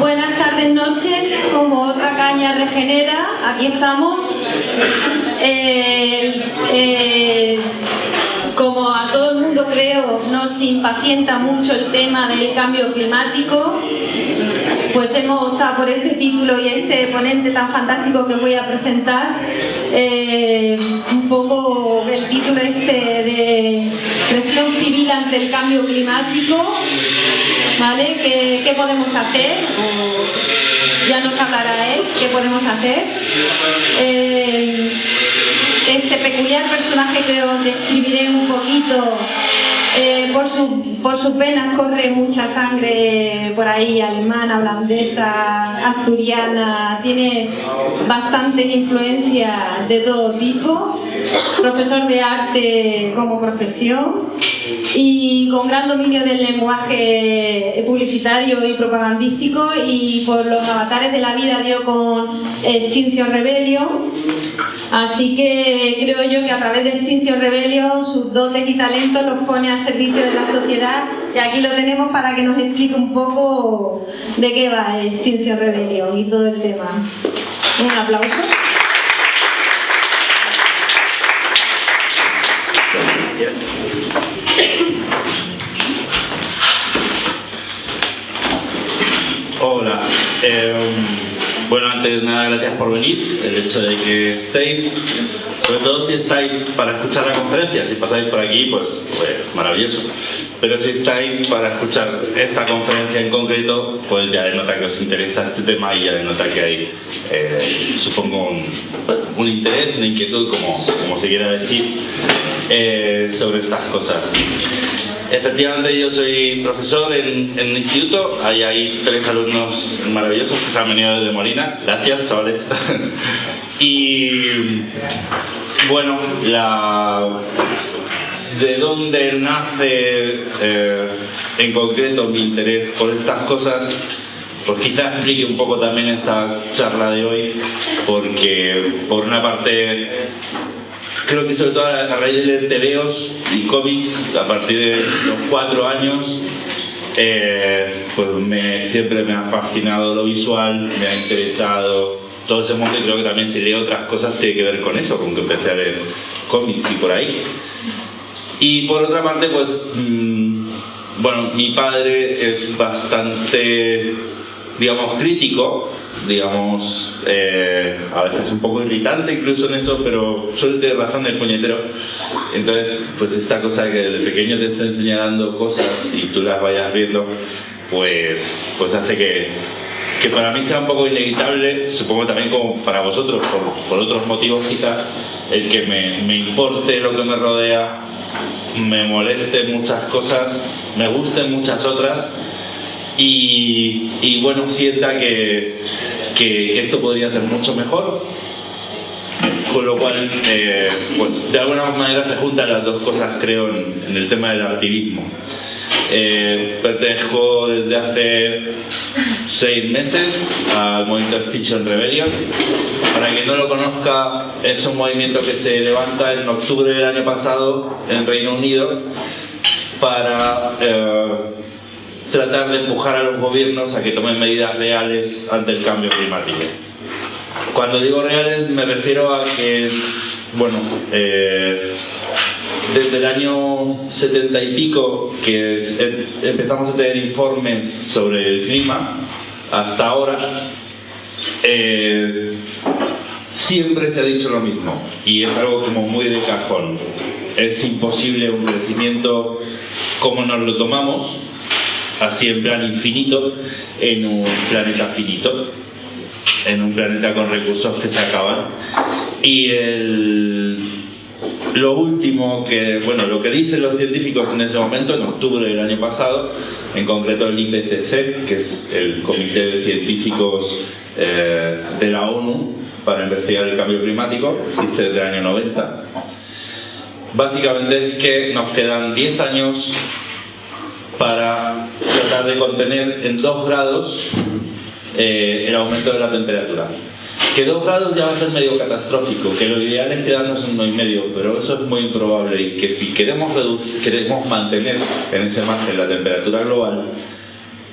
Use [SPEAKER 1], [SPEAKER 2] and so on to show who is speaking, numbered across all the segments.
[SPEAKER 1] Buenas tardes, noches, como otra caña regenera, aquí estamos. Como a todo el mundo creo nos impacienta mucho el tema del cambio climático, pues hemos optado por este título y este ponente tan fantástico que voy a presentar. Eh, un poco el título este de presión civil ante el cambio climático, ¿vale? ¿Qué, podemos hacer? ya nos hablará él, ¿qué podemos hacer? Eh, este peculiar personaje que os describiré un poquito eh, por, su, por sus venas corre mucha sangre por ahí, alemana, holandesa, asturiana, tiene bastantes influencias de todo tipo, profesor de arte como profesión y con gran dominio del lenguaje publicitario y propagandístico y por los avatares de la vida dio con Extinction Rebellion. Así que creo yo que a través de Extinction Rebellion sus dotes y talentos los pone a servicio de la sociedad. Y aquí lo tenemos para que nos explique un poco de qué va Extinction Rebellion y todo el tema. Un aplauso
[SPEAKER 2] Em, bueno, antes de nada, gracias por venir. El hecho de que estéis, sobre todo si estáis para escuchar la conferencia, si pasáis por aquí, pues, pues maravilloso. Pero si estáis para escuchar esta conferencia en concreto, pues ya denota que os interesa este tema y ya denota que hay, eh, supongo, un, interés, una inquietud, como, como se quiera decir, eh, sobre estas cosas. Efectivamente, yo soy profesor en, en, instituto. Hay, hay tres alumnos maravillosos que se han venido desde Molina. Gracias, chavales. y bueno, la, de dónde nace eh, en concreto mi interés por estas cosas, pues quizás explique un poco también esta charla de hoy, porque por una parte creo que sobre todo a raíz de leer tebeos y cómics a partir de los cuatro años eh, pues me, siempre me ha fascinado lo visual, me ha interesado todo ese mundo y creo que también si leo otras cosas tiene que ver con eso, con que empecé a leer cómics y por ahí. Y por otra parte, pues, mm, bueno, mi padre es bastante, digamos, crítico digamos, eh, a veces un poco irritante incluso en eso, pero suele tener razón el puñetero. Entonces, pues esta cosa que desde pequeño te está enseñando cosas y tú las vayas viendo, pues, pues hace que, que para mí sea un poco inevitable, supongo también como para vosotros, por, por otros motivos quizás, el que me, me importe lo que me rodea, me moleste muchas cosas, me gusten muchas otras y, bueno, sienta que, que, esto podría ser mucho mejor. Con lo cual, eh, pues de alguna manera se juntan las dos cosas, creo, en, el tema del activismo. Eh, pertenezco desde hace seis meses al movimiento Extinction Rebellion. Para quien no lo conozca, es un movimiento que se levanta en octubre del año pasado en Reino Unido para eh, tratar de empujar a los gobiernos a que tomen medidas reales ante el cambio climático. Cuando digo reales me refiero a que, bueno, eh, desde el año 70 y pico que em, empezamos a tener informes sobre el clima hasta ahora, eh, siempre se ha dicho lo mismo y es algo como muy de cajón. Es imposible un crecimiento como nos lo tomamos así en plan infinito en un planeta finito, en un planeta con recursos que se acaban. Y lo último que, bueno, lo que dicen los científicos en ese momento, en octubre del año pasado, en concreto el IPCC, que es el Comité de Científicos eh, de la ONU para investigar el cambio climático, existe desde el año 90. Básicamente es que nos quedan 10 años para tratar de contener en 2 grados eh, el aumento de la temperatura. Que 2 grados ya va a ser medio catastrófico, que lo ideal es quedarnos en 1,5, pero eso es muy improbable y que si queremos, queremos mantener en ese margen la temperatura global,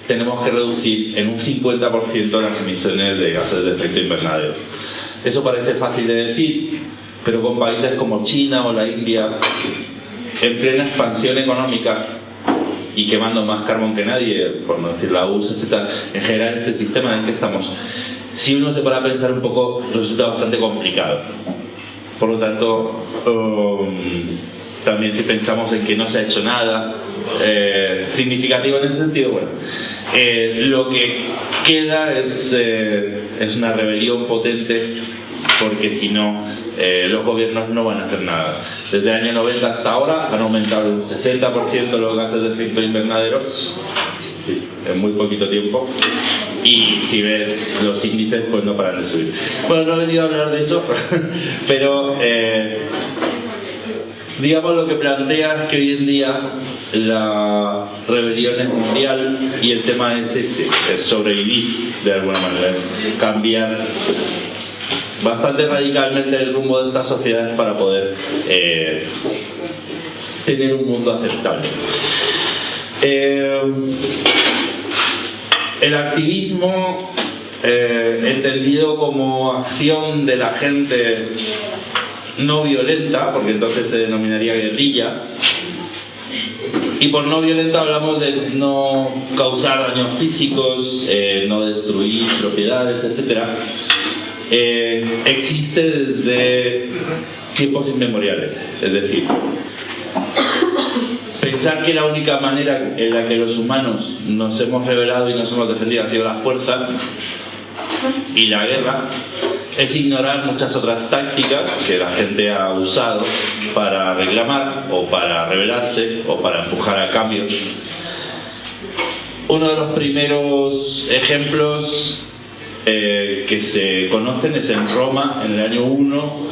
[SPEAKER 2] tenemos que reducir en un 50% las emisiones de gases de efecto invernadero. Eso parece fácil de decir, pero con países como China o la India, en plena expansión económica y quemando más carbón que nadie, por no decir la URSS, etc., en general este sistema en el que estamos, si uno se para pensar un poco, resulta bastante complicado. Por lo tanto, um, también si pensamos en que no se ha hecho nada eh, significativo en ese sentido, bueno, eh, lo que queda es, eh, es una rebelión potente porque si no, los gobiernos no van a hacer nada. Desde el año 90 hasta ahora han aumentado un 60% los gases de efecto invernadero en muy poquito tiempo y si ves los índices pues no paran de subir. Bueno, no he venido a hablar de eso, pero digamos lo que plantea que hoy en día la rebelión es mundial y el tema es ese, es sobrevivir de alguna manera, es cambiar bastante radicalmente el rumbo de estas sociedades para poder eh, tener un mundo aceptable. Eh, el activismo eh, entendido como acción de la gente no violenta, porque entonces se denominaría guerrilla. Y por no violenta hablamos de no causar daños físicos, no destruir propiedades, etc. Eh, existe desde tiempos inmemoriales. Es decir, pensar que la única manera en la que los humanos nos hemos revelado y nos hemos defendido ha sido la fuerza y la guerra es ignorar muchas otras tácticas que la gente ha usado para reclamar o para rebelarse o para empujar a cambios. Uno de los primeros ejemplos eh, que se conocen es en Roma, en el año 1.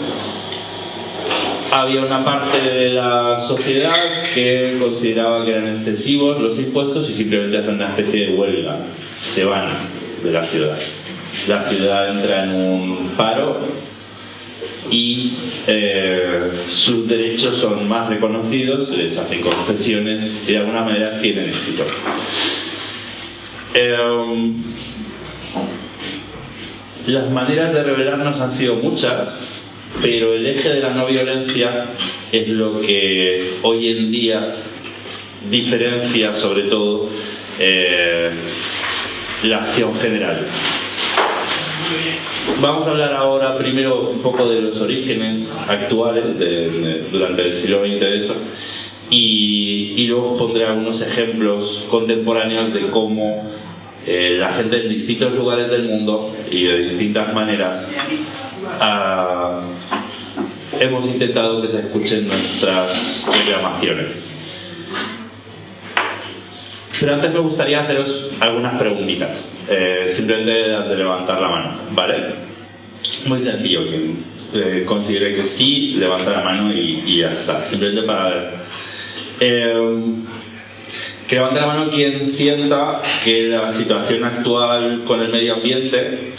[SPEAKER 2] Había una parte de la sociedad que consideraba que eran excesivos los impuestos y simplemente hacen una especie de huelga. Se van de la ciudad la ciudad entra en un paro y eh, sus derechos son más reconocidos, se les hacen concesiones y de alguna manera tienen éxito. Em, las maneras de rebelarnos han sido muchas, pero el eje de la no violencia es lo que hoy en día diferencia sobre todo eh, la acción general. Vamos a hablar ahora primero un poco de los orígenes actuales durante el siglo XX de eso y, luego pondré algunos ejemplos contemporáneos de cómo eh, la gente en distintos lugares del mundo y de distintas maneras ah, hemos intentado que se escuchen nuestras reclamaciones. Pero antes me gustaría haceros algunas preguntitas, eh, simplemente de levantar la mano, ¿vale? Muy sencillo, quien eh, considere que sí, levanta la mano y, ya está, simplemente para ver. Que levante la mano quien sienta que la situación actual con el medio ambiente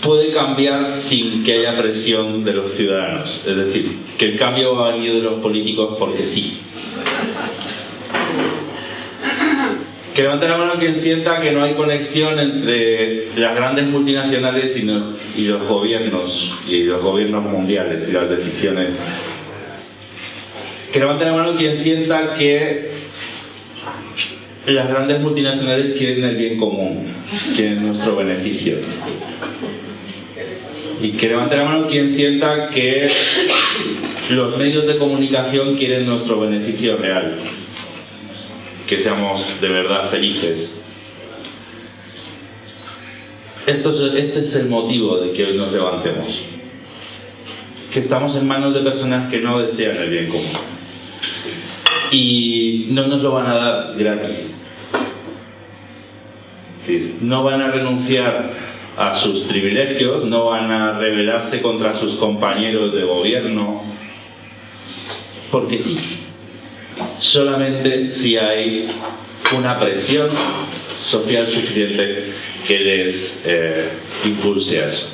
[SPEAKER 2] puede cambiar sin que haya presión de los ciudadanos. Es decir, que el cambio va a venir de los políticos porque sí. Que levante la mano quien sienta que no hay conexión entre las grandes multinacionales y, los gobiernos, y los gobiernos mundiales y las decisiones. Que levante la mano quien sienta que las grandes multinacionales quieren el bien común, quieren nuestro beneficio. Y que levante la mano quien sienta que los medios de comunicación quieren nuestro beneficio real que seamos de verdad felices. Esto este es el motivo de que hoy nos levantemos. Que estamos en manos de personas que no desean el bien común. Y no nos lo van a dar gratis. no van a renunciar a sus privilegios, no van a rebelarse contra sus compañeros de gobierno, porque sí, solamente si hay una presión social suficiente que les eh, impulse a eso.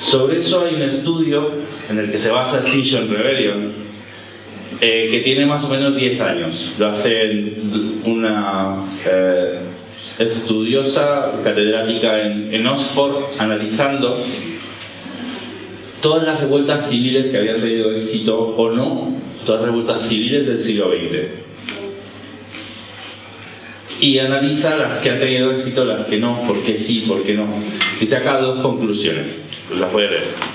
[SPEAKER 2] Sobre eso hay un estudio en el que se basa Extinction Rebellion eh, que tiene más o menos 10 años. Lo hace una eh, estudiosa catedrática en, Oxford analizando todas las revueltas civiles que habían tenido éxito o no, todas las revueltas civiles del siglo XX. Y analiza las que han tenido éxito, las que no, por qué sí, por qué no. Y saca dos conclusiones. Las voy a leer.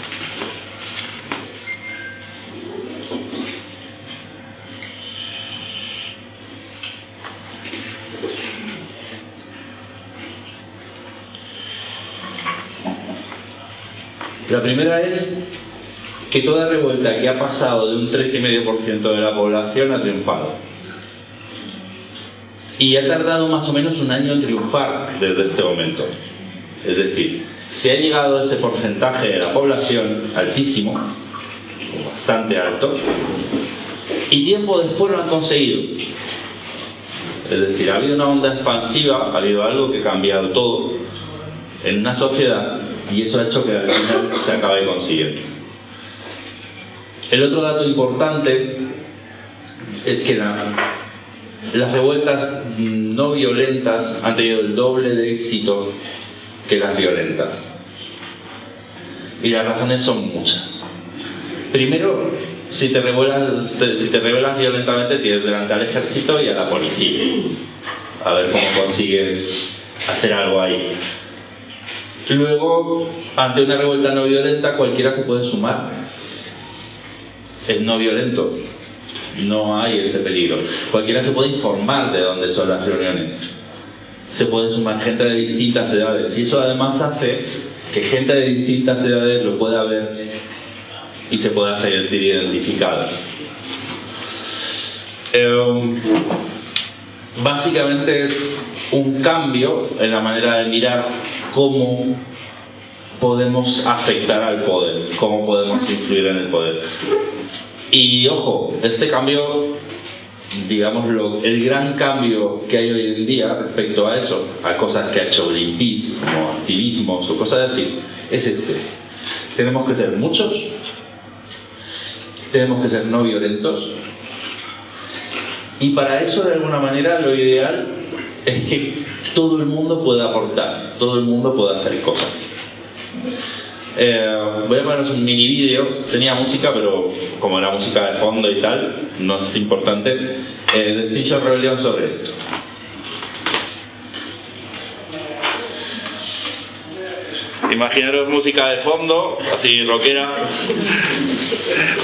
[SPEAKER 2] La primera es que toda revuelta que ha pasado de un 3,5% de la población ha triunfado. Y ha tardado más o menos un año en triunfar desde este momento. Es decir, se ha llegado a ese porcentaje de la población altísimo, bastante alto, y tiempo después lo han conseguido. Es decir, ha habido una onda expansiva, ha habido algo que ha cambiado todo en una sociedad y eso ha hecho que al final se acabe consiguiendo. El otro dato importante es que las revueltas no violentas han tenido el doble de éxito que las violentas. Y las razones son muchas. Primero, si te, rebelas violentamente tienes delante al ejército y a la policía. A ver cómo consigues hacer algo ahí. Luego, ante una revuelta no violenta, cualquiera se puede sumar. Es no violento. No hay ese peligro. Cualquiera se puede informar de dónde son las reuniones. Se puede sumar gente de distintas edades. Y eso además hace que gente de distintas edades lo pueda ver y se pueda sentir identificada. Em, básicamente es un cambio en la manera de mirar cómo podemos afectar al poder, cómo podemos influir en el poder. Y ojo, este cambio, digamos, el gran cambio que hay hoy en día respecto a eso, a cosas que ha hecho Greenpeace, como activismos o cosas así, es este. Tenemos que ser muchos, tenemos que ser no violentos, y para eso, de alguna manera, lo ideal es que todo el mundo puede aportar, todo el mundo puede hacer cosas. Eh, voy a poneros un mini vídeo, tenía música, pero como era música de fondo y tal, no es importante. Eh, Distinction Rebellion sobre esto. Imaginaros música de fondo, así rockera.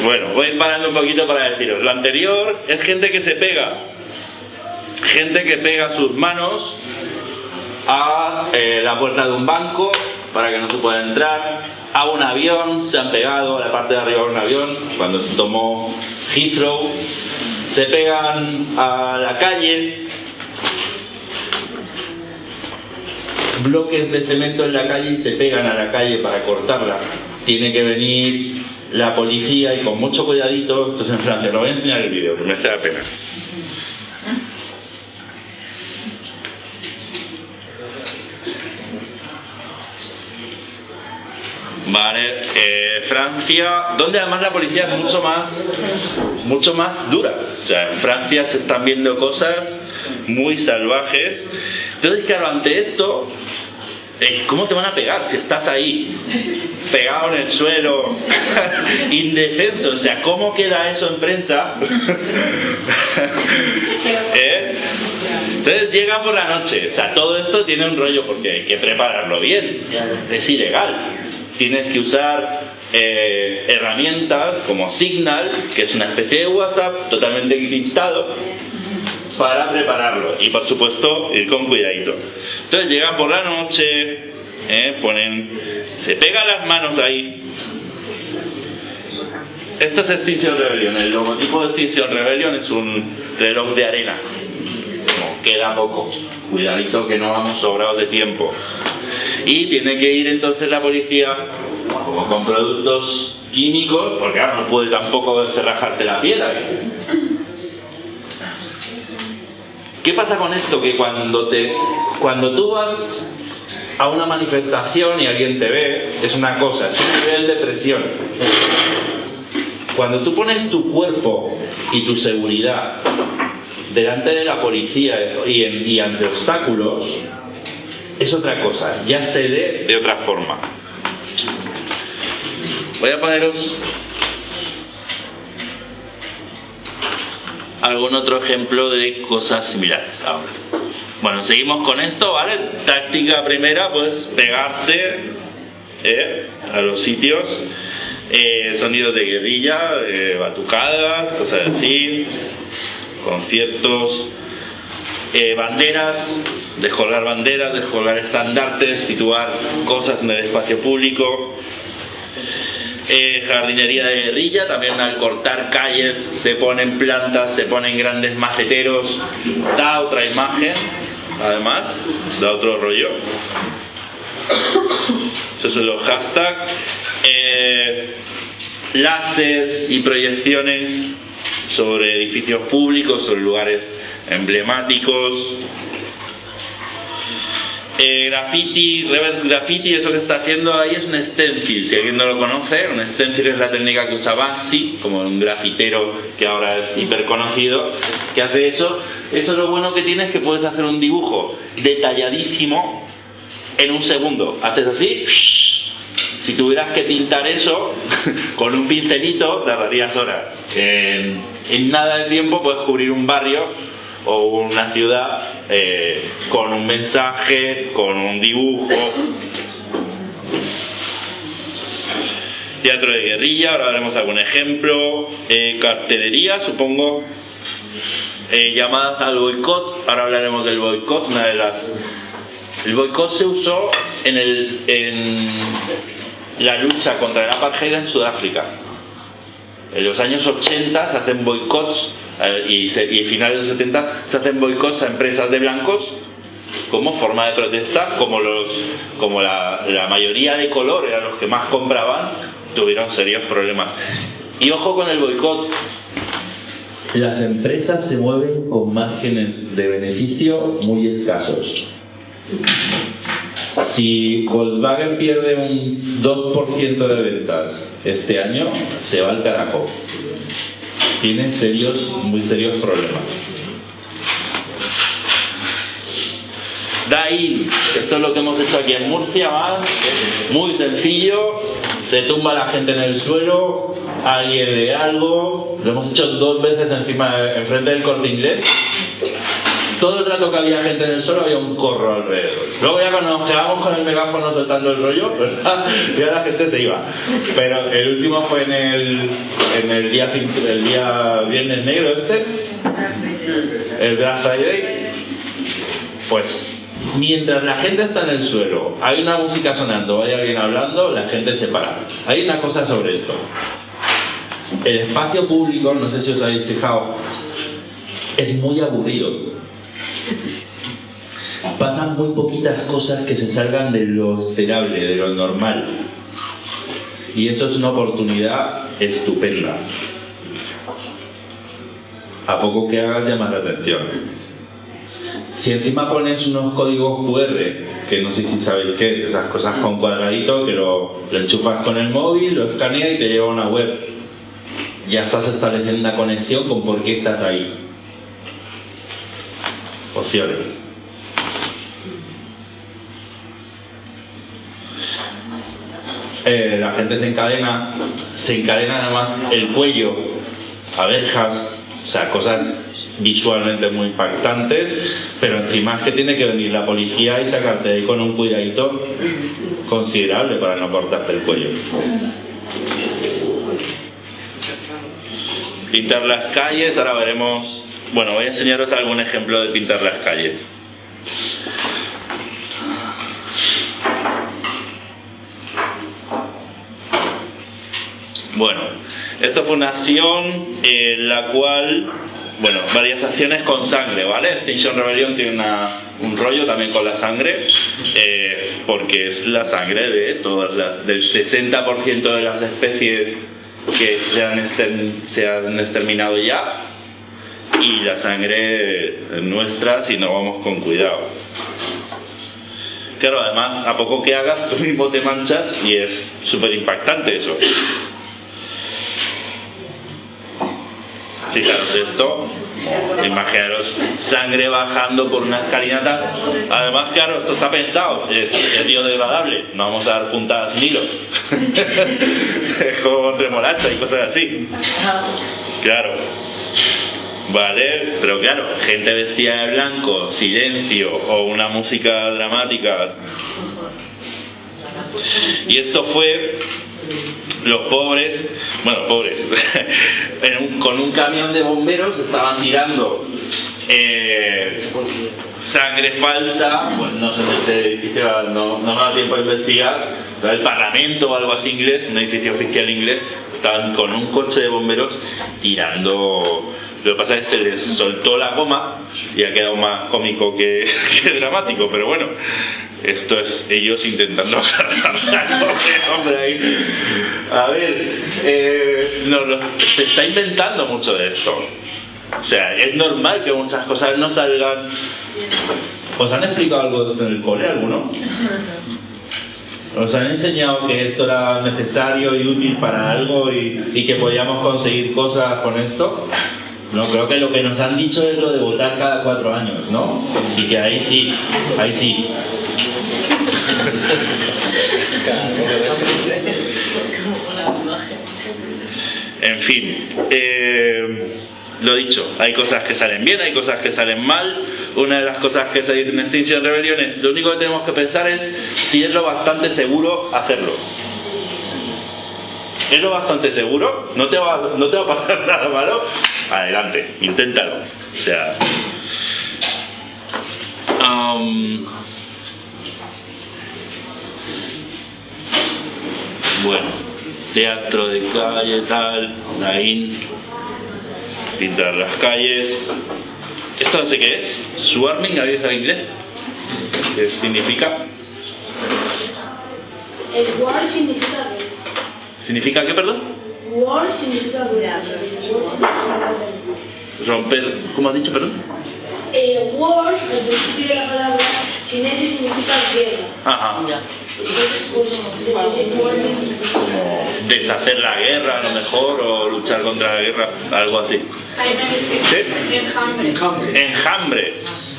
[SPEAKER 2] Bueno, voy parando un poquito para deciros. Lo anterior es gente que se pega. Gente que pega sus manos a eh, la puerta de un banco para que no se pueda entrar, a un avión, se han pegado a la parte de arriba de un avión cuando se tomó Heathrow, se pegan a la calle, bloques de cemento en la calle y se pegan a la calle para cortarla. Tiene que venir la policía y con mucho cuidadito, esto es en Francia, lo voy a enseñar el vídeo, que me da pena. Vale, eh, Francia, donde además la policía es mucho más, mucho más dura. O sea, en Francia se están viendo cosas muy salvajes. Entonces, claro, ante esto, eh, ¿cómo te van a pegar si estás ahí, pegado en el suelo, indefenso? O sea, ¿cómo queda eso en prensa? ¿Eh? Entonces llega por la noche, o sea, todo esto tiene un rollo porque hay que prepararlo bien, es ilegal tienes que usar eh, herramientas como Signal, que es una especie de WhatsApp totalmente encriptado, para prepararlo. Y por supuesto, ir con cuidadito. Entonces llegan por la noche, eh, ponen, se pegan las manos ahí. Esto es Extinction Rebellion. El logotipo de Extinction Rebellion es un reloj de arena. queda poco. Cuidadito que no vamos sobrados de tiempo y tiene que ir entonces la policía con productos químicos, porque ahora no puede tampoco cerrajarte la piedra. ¿Qué pasa con esto? Que cuando, te, cuando tú vas a una manifestación y alguien te ve, es una cosa, es un nivel de presión. Cuando tú pones tu cuerpo y tu seguridad delante de la policía y ante obstáculos, es otra cosa, ya se lee de otra forma. Voy a poneros algún otro ejemplo de cosas similares ahora. Bueno, seguimos con esto, ¿vale? Táctica primera, pues pegarse ¿eh? a los sitios, eh, sonidos de guerrilla, batucadas, cosas así, conciertos, eh, banderas, descolgar banderas, descolgar estandartes, situar cosas en el espacio público, eh, jardinería de guerrilla, también al cortar calles se ponen plantas, se ponen grandes maceteros, da otra imagen, además, da otro rollo. Esos son los hashtags. Eh, láser y proyecciones sobre edificios públicos, sobre lugares emblemáticos, eh, graffiti, reverse graffiti, eso que está haciendo ahí es un stencil. Si alguien no lo conoce, un stencil es la técnica que usa Banksy, como un grafitero que ahora es hiper conocido, que hace eso. Eso lo bueno que tiene es que puedes hacer un dibujo detalladísimo en un segundo. Haces así. Si tuvieras que pintar eso con un pincelito, tardarías horas. En nada de tiempo puedes cubrir un barrio o una ciudad eh, con un mensaje, con un dibujo. Teatro de guerrilla, ahora veremos algún ejemplo. Eh, cartelería, supongo. Eh, llamadas al boicot, ahora hablaremos del boicot, una de las... El boicot se usó en, el, en la lucha contra el apartheid en Sudáfrica. En los años 80 se hacen boicots y, a finales de los 70 se hacen boicots a empresas de blancos como forma de protesta, como, los, como la, la mayoría de color eran los que más compraban, tuvieron serios problemas. Y ojo con el boicot. Las empresas se mueven con márgenes de beneficio muy escasos. Si Volkswagen pierde un 2% de ventas este año, se va al carajo tiene serios, muy serios problemas. ahí, esto es lo que hemos hecho aquí en Murcia, más, muy sencillo, se tumba la gente en el suelo, alguien lee algo, lo hemos hecho dos veces encima, enfrente del corte inglés, todo el rato que había gente en el suelo había un corro alrededor. Luego ya cuando nos quedábamos con el megáfono soltando el rollo, ya la gente se iba. Pero el último fue en el día viernes negro este, el Black Friday. Pues mientras la gente está en el suelo, hay una música sonando, hay alguien hablando, la gente se para. Hay una cosa sobre esto. El espacio público, no sé si os habéis fijado, es muy aburrido pasan muy poquitas cosas que se salgan de lo esperable, de lo normal. Y eso es una oportunidad estupenda. A poco que hagas llama la atención. Si encima pones unos códigos QR, que no sé si sabéis qué es, esas cosas con cuadradito, que lo, lo enchufas con el móvil, lo escaneas y te lleva a una web. Ya estás estableciendo una conexión con por qué estás ahí. Opciones. Eh, la gente se encadena, se encadena además el cuello, abejas, o sea, cosas visualmente muy impactantes, pero encima es que tiene que venir la policía y sacarte ahí con un cuidadito considerable para no cortarte el cuello. Pintar las calles, ahora veremos, bueno, voy a enseñaros algún ejemplo de pintar las calles. Bueno, esta fue una acción en la cual, bueno, varias acciones con sangre, ¿vale? Extinction Rebellion tiene un rollo también con la sangre, eh, porque es la sangre de todas las, del 60% de las especies que se han, se han exterminado ya, y la sangre nuestra si no vamos con cuidado. Claro, además, a poco que hagas, tú mismo te manchas y es súper impactante eso. fijaros esto, imaginaros sangre bajando por una escalinata. Además, claro, esto está pensado, es, biodegradable, no vamos a dar puntadas sin hilo. con remolacha y cosas así. Claro. Vale, pero claro, gente vestida de blanco, silencio o una música dramática. Y esto fue los pobres, bueno, pobres, con un camión de bomberos estaban tirando eh, sangre falsa, pues no sé, ese edificio no, no me da tiempo de investigar, el Parlamento o algo así inglés, un edificio oficial inglés, estaban con un coche de bomberos tirando lo que pasa es que se les soltó la goma y ha quedado más cómico que, dramático, pero bueno, esto es ellos intentando agarrar hombre ahí. A ver, eh, se está inventando mucho de esto. O sea, es normal que muchas cosas no salgan. ¿Os han explicado algo de esto en el cole alguno? ¿Os han enseñado que esto era necesario y útil para algo y que podíamos conseguir cosas con esto? No, creo que lo que nos han dicho es lo de votar cada cuatro años, ¿no? Y que ahí sí, ahí sí. En fin, eh, lo dicho, hay cosas que salen bien, hay cosas que salen mal. Una de las cosas que se dice en Extinction Rebellion es, lo único que tenemos que pensar es si es lo bastante seguro hacerlo. ¿Es lo bastante seguro? ¿No te va, no te va a pasar nada malo? Adelante, inténtalo. O sea. bueno, teatro de calle, tal, Nain, pintar las calles. ¿Esto no sé qué es? Swarming, ¿alguien sabe inglés? ¿Qué significa?
[SPEAKER 3] El war significa
[SPEAKER 2] ¿Significa qué, perdón?
[SPEAKER 3] War significa guerra.
[SPEAKER 2] Romper, ¿cómo has dicho, perdón?
[SPEAKER 3] Eh, war, al principio de la palabra, sin eso significa guerra.
[SPEAKER 2] Ajá. deshacer la guerra a lo mejor o luchar contra la guerra, algo así. ¿Sí? Enjambre. Enjambre.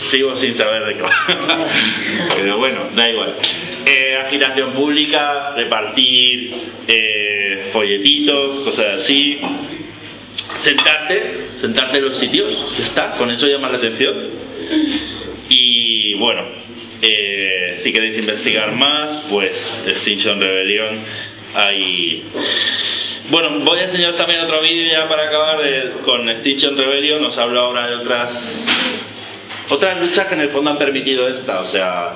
[SPEAKER 2] Sigo sin saber de qué va. Pero bueno, da igual. Eh, agitación pública, repartir eh, folletitos, cosas así. Sentarte, sentarte en los sitios, ya está, con eso llama la atención. Y bueno, eh, si queréis investigar más, pues Extinction Rebellion hay... Bueno, voy a enseñaros también otro vídeo ya para acabar con Extinction Rebellion. Os hablo ahora de otras otras luchas que en el fondo han permitido esta. O sea,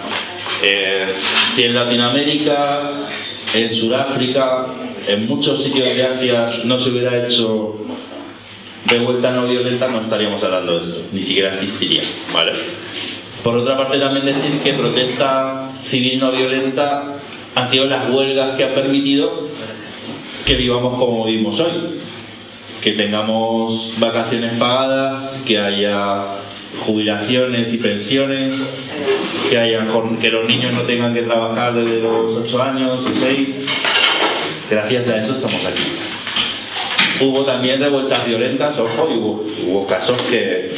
[SPEAKER 2] eh, si en Latinoamérica, en Sudáfrica, en muchos sitios de Asia no se hubiera hecho de vuelta no violenta, no estaríamos hablando de esto, ni siquiera existiría. ¿vale? Por otra parte, también decir que protesta civil no violenta han sido las huelgas que han permitido que vivamos como vivimos hoy. Que tengamos vacaciones pagadas, que haya jubilaciones y pensiones, que, haya, que los niños no tengan que trabajar desde los 8 años o 6. Gracias a eso estamos aquí. Hubo también revueltas violentas, ojo, y hubo, casos que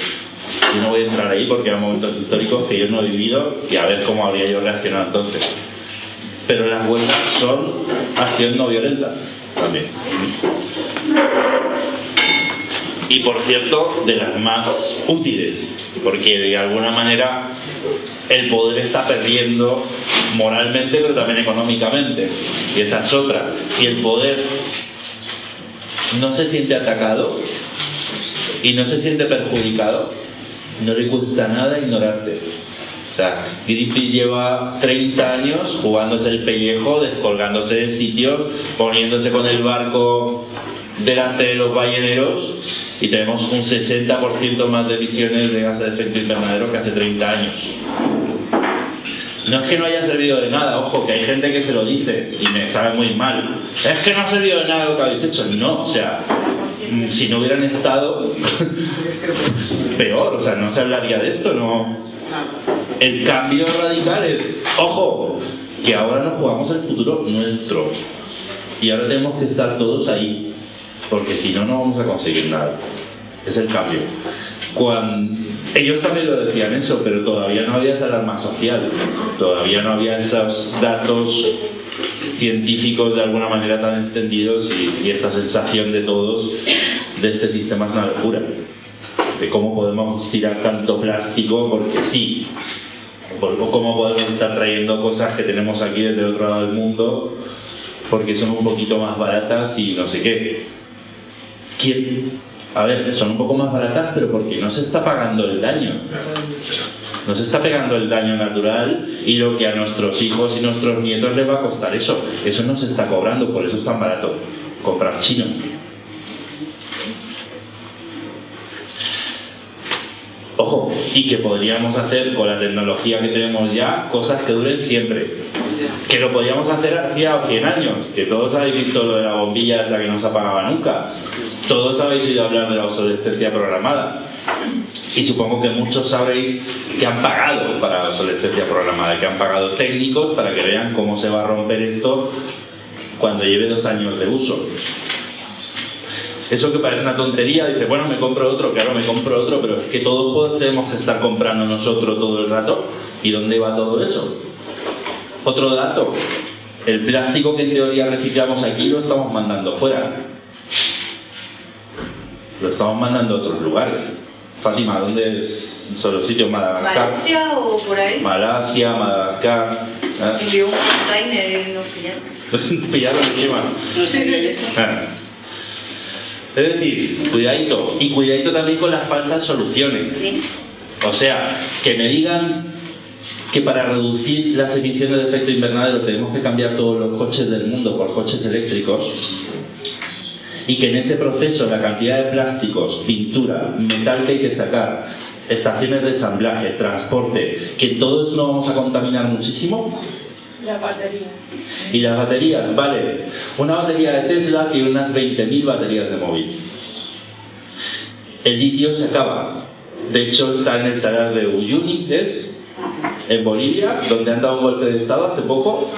[SPEAKER 2] yo no voy a entrar ahí porque eran momentos históricos que yo no he vivido y a ver cómo habría yo reaccionado entonces. Pero las huelgas son acción no violenta también y por cierto de las más útiles, porque de alguna manera el poder está perdiendo moralmente pero también económicamente. Y esa es otra. Si el poder no se siente atacado y no se siente perjudicado, no le cuesta nada ignorarte. O sea, Greenpeace lleva 30 años jugándose el pellejo, descolgándose de sitios, poniéndose con el barco delante de los balleneros y tenemos un 60% más de emisiones de gases de efecto invernadero que hace 30 años. No es que no haya servido de nada, ojo, que hay gente que se lo dice y me sabe muy mal. Es que no ha servido de nada lo que habéis hecho. No, o sea, si no hubieran estado, peor, o sea, no se hablaría de esto, no. El cambio radical es, ojo, que ahora nos jugamos el futuro nuestro. Y ahora tenemos que estar todos ahí porque si no, no vamos a conseguir nada. es el cambio. Cuando, ellos también lo decían eso, pero todavía no había esa alarma social, todavía no había esos datos científicos de alguna manera tan extendidos y, y esta sensación de todos de este sistema es una locura, de cómo podemos tirar tanto plástico porque sí, o cómo podemos estar trayendo cosas que tenemos aquí desde el otro lado del mundo porque son un poquito más baratas y no sé qué. ¿Quién? A ver, son un poco más baratas, pero porque no se está pagando el daño. No se está pegando el daño natural y lo que a nuestros hijos y nuestros nietos les va a costar eso. Eso no se está cobrando, por eso es tan barato comprar chino. Ojo, y que podríamos hacer con la tecnología que tenemos ya cosas que duren siempre. Que lo podríamos hacer hacía 100 años, que todos habéis visto lo de la bombilla esa que no se apagaba nunca. Todos habéis oído hablar de la obsolescencia programada. Y supongo que muchos sabréis que han pagado para la obsolescencia programada, que han pagado técnicos para que vean cómo se va a romper esto cuando lleve dos años de uso. Eso que parece una tontería, dice, bueno, me compro otro, claro, me compro otro, pero es que todos tenemos que estar comprando nosotros todo el rato. ¿Y dónde va todo eso? Otro dato, el plástico que en teoría reciclamos aquí lo estamos mandando fuera. Lo estamos mandando a otros lugares. Fátima, ¿dónde es? ¿Son los sitios? Madagascar.
[SPEAKER 1] ¿Malasia o por ahí?
[SPEAKER 2] Malasia, Madagascar. ¿eh?
[SPEAKER 1] Se envió un container y nos pillaron.
[SPEAKER 2] Pillaron encima.
[SPEAKER 1] Sí, sí, sí.
[SPEAKER 2] Ah. Es decir, cuidadito. Y cuidadito también con las falsas soluciones.
[SPEAKER 1] Sí.
[SPEAKER 2] O sea, que me digan que para reducir las emisiones de efecto invernadero tenemos que cambiar todos los coches del mundo por coches eléctricos y que en ese proceso la cantidad de plásticos, pintura, metal que hay que sacar, estaciones de ensamblaje, transporte, que todo eso lo vamos a contaminar muchísimo.
[SPEAKER 3] La batería.
[SPEAKER 2] Y las baterías, vale, una batería de Tesla tiene unas 20.000 baterías de móvil. El litio se acaba. De hecho, está en el salar de Uyuni, ¿es? En Bolivia, donde han dado un golpe de Estado hace poco.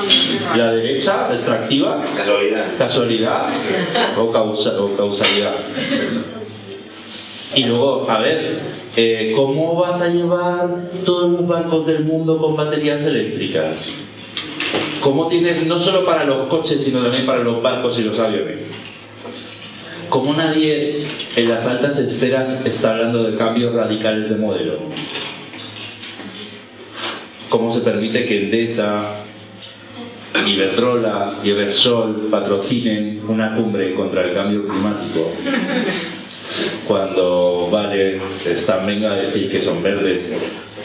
[SPEAKER 2] La derecha extractiva.
[SPEAKER 4] Casualidad.
[SPEAKER 2] Casualidad o, causa- o causalidad. Y luego, a ver, eh, ¿cómo vas a llevar todos los barcos del mundo con baterías eléctricas? ¿Cómo tienes, no solo para los coches, sino también para los barcos y los aviones? ¿Cómo nadie en las altas esferas está hablando de cambios radicales de modelo? ¿Cómo se permite que Endesa, Iberdrola y Eversol patrocinen una cumbre contra el cambio climático? Cuando Vale están venga a decir que son verdes.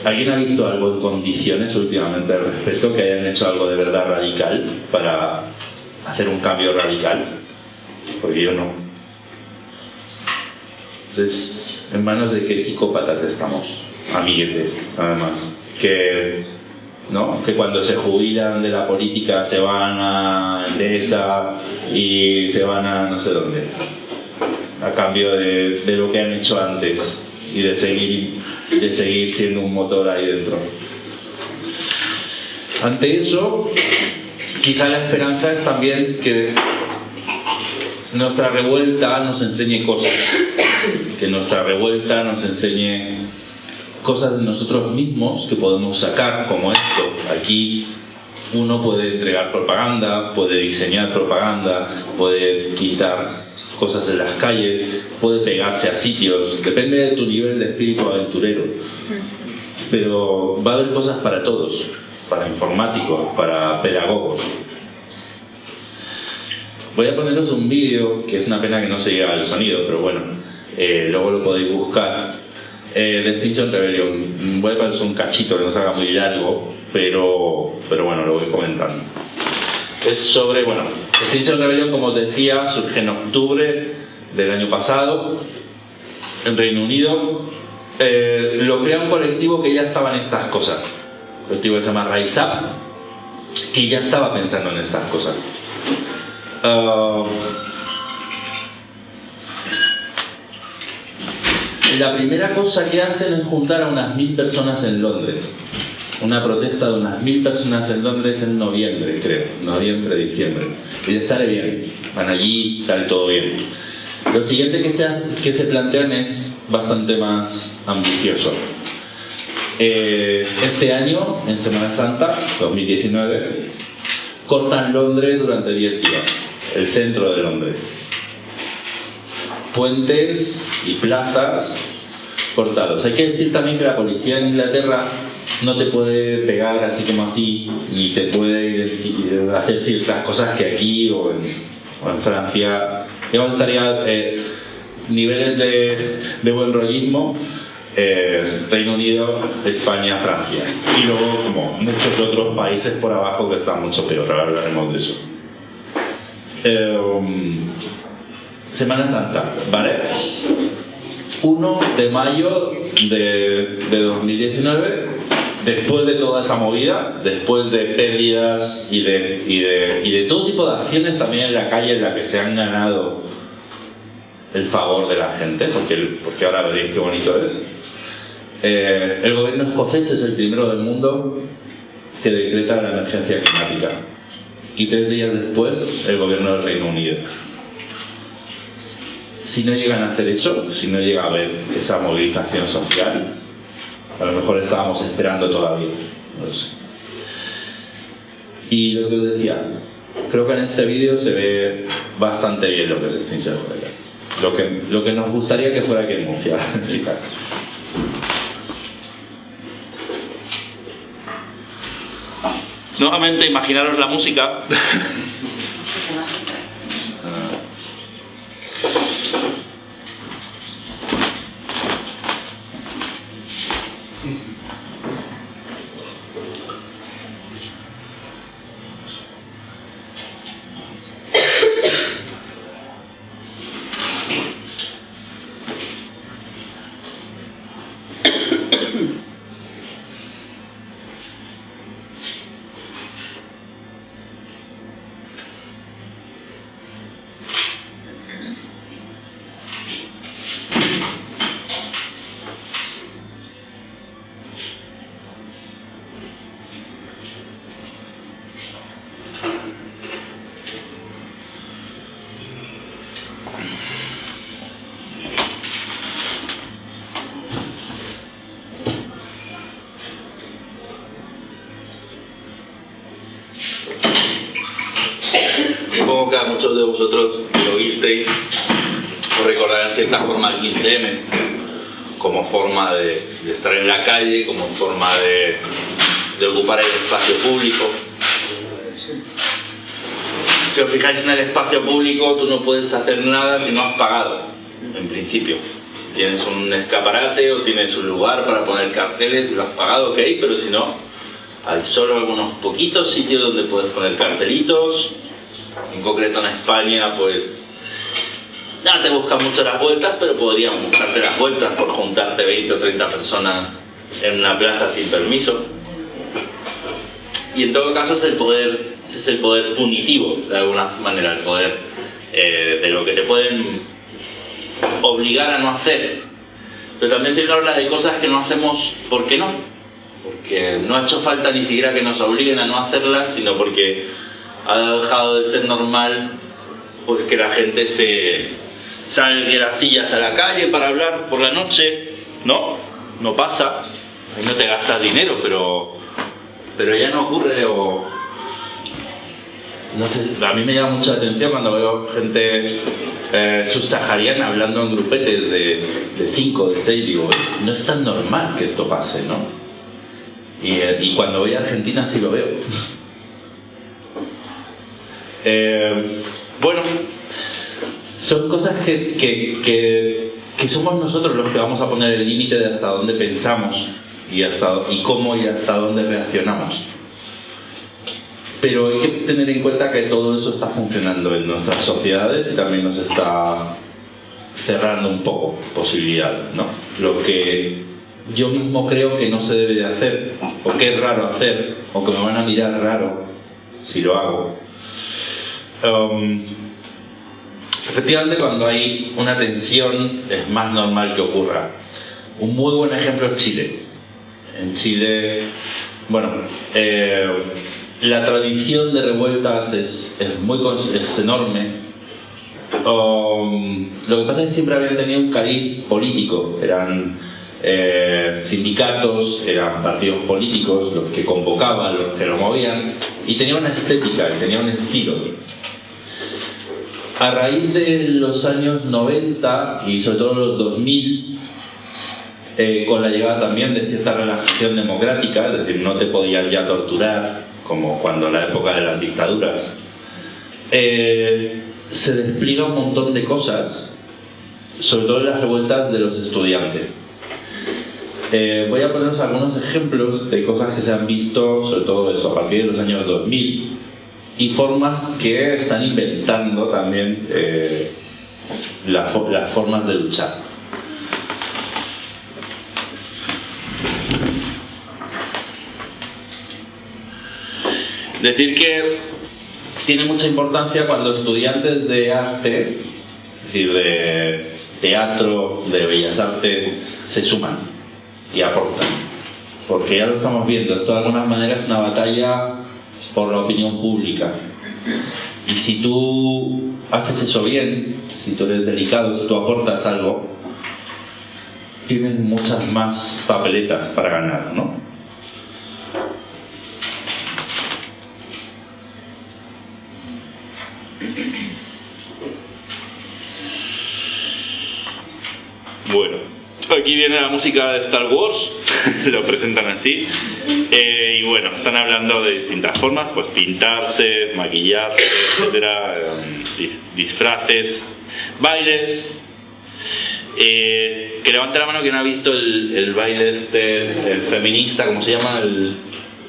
[SPEAKER 2] ¿Alguien ha visto algo en condiciones últimamente al respecto que hayan hecho algo de verdad radical para hacer un cambio radical? Porque yo no. Entonces, en manos de qué psicópatas estamos, amiguetes, además, que, ¿no? que cuando se jubilan de la política se van a Endesa y se van a no sé dónde, a cambio de, de lo que han hecho antes y de seguir, de seguir siendo un motor ahí dentro. Ante eso, quizá la esperanza es también que nuestra revuelta nos enseñe cosas, que nuestra revuelta nos enseñe cosas de nosotros mismos que podemos sacar, como esto. Aquí uno puede entregar propaganda, puede diseñar propaganda, puede pintar cosas en las calles, puede pegarse a sitios, depende de tu nivel de espíritu aventurero. Pero va a haber cosas para todos, para informáticos, para pedagogos. Voy a poneros un vídeo, que es una pena que no se llega al sonido, pero bueno, eh, luego lo podéis buscar, eh, de Extinction Rebellion. Voy a poner un cachito que no se haga muy largo, pero, pero bueno, lo voy comentando. Es sobre, bueno, Extinction Rebellion, como decía, surge en octubre del año pasado en Reino Unido. Eh, lo crea un colectivo que ya estaba en estas cosas. Un colectivo que se llama Rise Up, que ya estaba pensando en estas cosas. Ah, la primera cosa que hacen es juntar a unas mil personas en Londres. Una protesta de unas mil personas en Londres en noviembre, creo. Noviembre, diciembre. Y les sale bien. Van allí, sale todo bien. Lo siguiente que se, que se plantean es bastante más ambicioso. Eh, este año, en Semana Santa, 2019, cortan Londres durante 10 días, el centro de Londres. Puentes y plazas cortados. Hay que decir también que la policía en Inglaterra no te puede pegar así como así, ni te puede hacer ciertas cosas que aquí o en, Francia. Digamos, estaría eh, niveles de, de buen rollismo. Eh, Reino Unido, España, Francia. Y luego, como muchos otros países por abajo que están mucho peor, ahora hablaremos de eso. Eh, Semana Santa, ¿vale? 1 de mayo de, de 2019 después de toda esa movida, después de pérdidas y de, y de, y de todo tipo de acciones también en la calle en la que se han ganado el favor de la gente, porque, porque ahora veréis qué bonito es. Eh, el gobierno escocés es el primero del mundo que decreta la emergencia climática. Y tres días después, el gobierno del Reino Unido. Si no llegan a hacer eso, si no llega a haber esa movilización social, a lo mejor estábamos esperando todavía, no lo sé. Y lo que os decía, creo que en este vídeo se ve bastante bien lo que es extinción Lo que, lo que nos gustaría que fuera que Murcia, Nuevamente, imaginaros la música. de vosotros lo visteis o recordarán cierta forma el 15M como forma de, estar en la calle, como forma de, de ocupar el espacio público. Si os fijáis en el espacio público, tú no puedes hacer nada si no has pagado, en principio. Si tienes un escaparate o tienes un lugar para poner carteles y lo has pagado, ok, pero si no, hay solo algunos poquitos sitios donde puedes poner cartelitos, en concreto en España, pues ya te buscan mucho las vueltas, pero podrían buscarte las vueltas por juntarte 20 o 30 personas en una plaza sin permiso. Y en todo caso es el poder, es el poder punitivo, de alguna manera, el poder eh, de lo que te pueden obligar a no hacer. Pero también fijaros la de cosas que no hacemos, ¿por qué no? Porque no ha hecho falta ni siquiera que nos obliguen a no hacerlas, sino porque ha dejado de ser normal pues que la gente se salga de las sillas a la calle para hablar por la noche, ¿no? No pasa, ahí no te gastas dinero, pero, pero ya no ocurre o... No sé, a mí me llama mucha atención cuando veo gente eh, subsahariana hablando en grupetes de 5, de 6, digo, no es tan normal que esto pase, ¿no? Y, eh, y cuando voy a Argentina sí lo veo. Eh, bueno, son cosas que, que, que, somos nosotros los que vamos a poner el límite de hasta dónde pensamos y, hasta, y cómo y hasta dónde reaccionamos. Pero hay que tener en cuenta que todo eso está funcionando en nuestras sociedades y también nos está cerrando un poco posibilidades, ¿no? Lo que yo mismo creo que no se debe de hacer, o que es raro hacer, o que me van a mirar raro si lo hago, Um, efectivamente, cuando hay una tensión es más normal que ocurra. Un muy buen ejemplo es Chile. En Chile, bueno, eh, la tradición de revueltas es, muy, es enorme. Um, lo que pasa es que siempre habían tenido un cariz político, eran eh, sindicatos, eran partidos políticos los que convocaban, los que lo movían, y tenía una estética, tenía un estilo. A raíz de los años 90 y sobre todo los 2000, eh, con la llegada también de cierta relajación democrática, es decir, no te podían ya torturar, como cuando en la época de las dictaduras, eh, se despliega un montón de cosas, sobre todo en las revueltas de los estudiantes. Eh, voy a poneros algunos ejemplos de cosas que se han visto, sobre todo eso, a partir de los años 2000, y formas que están inventando también eh, las formas de luchar. Decir que tiene mucha importancia cuando estudiantes de arte, es decir, de teatro, de bellas artes, se suman y aportan. Porque ya lo estamos viendo, esto de alguna manera es una batalla por la opinión pública. Y si tú haces eso bien, si tú eres delicado, si tú aportas algo, tienes muchas más papeletas para ganar, ¿no? Bueno, aquí viene la música de Star Wars, lo presentan así. Eh, y bueno, están hablando de distintas formas, pues pintarse, maquillarse, etcétera, eh, disfraces, bailes. Eh, que levante la mano quien ha visto el, baile este feminista, ¿cómo se llama? El,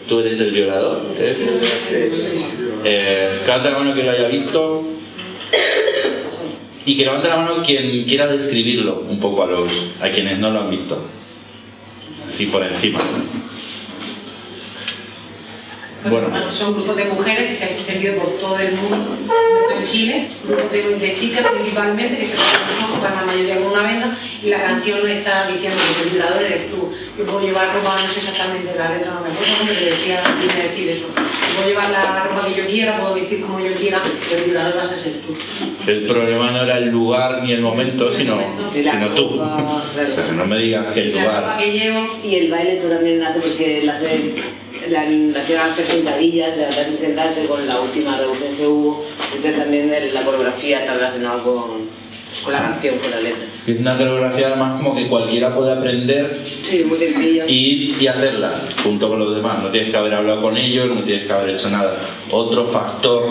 [SPEAKER 2] ¿Tú eres el violador? que levante la mano quien lo haya visto y que levante la mano quien quiera describirlo un poco a, los, a quienes no lo han visto. Sí, por encima.
[SPEAKER 4] Bueno. Son grupos de mujeres que se han extendido por todo el mundo, en Chile, grupos de, de, chicas principalmente, que se ojos, la mayoría con una venda, y la canción está diciendo que el violador eres tú. Yo puedo llevar ropa, no sé exactamente la letra, no me acuerdo, pero decía, viene decir eso. puedo llevar la ropa que yo quiera, puedo vestir como yo quiera, pero el violador vas a ser tú.
[SPEAKER 2] El problema no era el lugar ni el momento, sino, sino tú. o sea, no me digas que el lugar.
[SPEAKER 4] La ropa que llevo.
[SPEAKER 5] Y el baile tú también hace porque la hace la hacían hacer sentadillas, levantarse y sentarse con la última revolución que hubo, entonces también la coreografía está relacionada con, con la canción, con la letra.
[SPEAKER 2] Es una coreografía además como que cualquiera puede aprender
[SPEAKER 5] sí, muy.
[SPEAKER 2] Y, y hacerla junto con los demás. No tienes que haber hablado con ellos, no tienes que haber hecho nada. Otro factor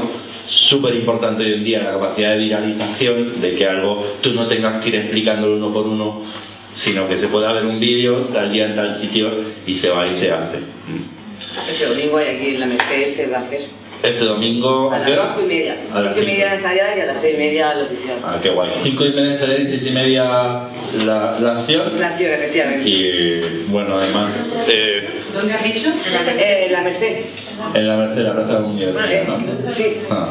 [SPEAKER 2] súper importante hoy en día, la capacidad de viralización, de que algo tú no tengas que ir explicándolo uno por uno, sino que se pueda ver un vídeo tal día en tal sitio y se va y se hace.
[SPEAKER 5] Este domingo hay aquí en la Mercedes se va a hacer.
[SPEAKER 2] Este domingo,
[SPEAKER 5] ¿a, hora? 5 y media. A las 5 y media ensayar y a las 6 y media la oficial.
[SPEAKER 2] Ah, qué guay. 5 y media ensayar y 6 y media la, la acción.
[SPEAKER 5] La acción, efectivamente.
[SPEAKER 2] Y bueno, además.
[SPEAKER 4] Eh, ¿Dónde has dicho?
[SPEAKER 5] Eh, la Merced.
[SPEAKER 2] En la Merced, la plaza de la universidad,
[SPEAKER 5] ¿no? Sí.
[SPEAKER 2] Ah.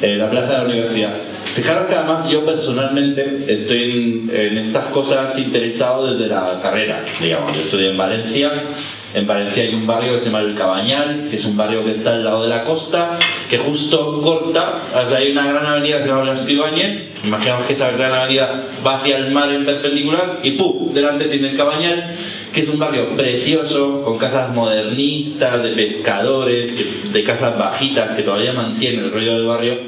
[SPEAKER 2] Eh, la plaza de la universidad. Fijaros que además yo personalmente estoy en, en, estas cosas interesado desde la carrera, digamos. Yo estudié en Valencia en Valencia hay un barrio que se llama El Cabañal, que es un barrio que está al lado de la costa, que justo corta, o sea, hay una gran avenida que se llama Blasco Ibáñez, imaginamos que esa gran avenida va hacia el mar en perpendicular y ¡pum! delante tiene El Cabañal, que es un barrio precioso, con casas modernistas, de pescadores, de casas bajitas que todavía mantienen el rollo del barrio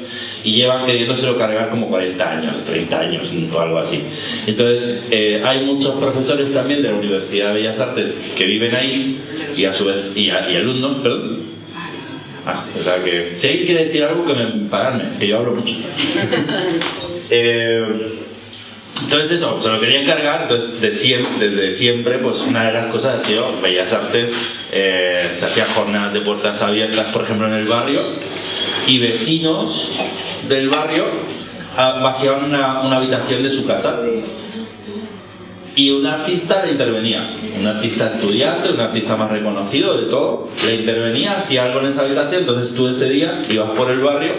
[SPEAKER 2] y llevan queriéndoselo cargar como 40 años, 30 años o algo así. Entonces, eh, hay muchos profesores también de la Universidad de Bellas Artes que viven ahí y a su vez, y, alumnos, perdón. Ah, o sea que, si alguien quiere decir algo, que me pararme, que yo hablo mucho. eh, entonces eso, se lo quería encargar, entonces de siempre, desde siempre, pues una de las cosas ha sido Bellas Artes, eh, se hacían jornadas de puertas abiertas, por ejemplo, en el barrio, y vecinos del barrio ah, vaciaban una, una habitación de su casa y un artista le intervenía, un artista estudiante, un artista más reconocido de todo, le intervenía, hacía algo en esa habitación, entonces tú ese día ibas por el barrio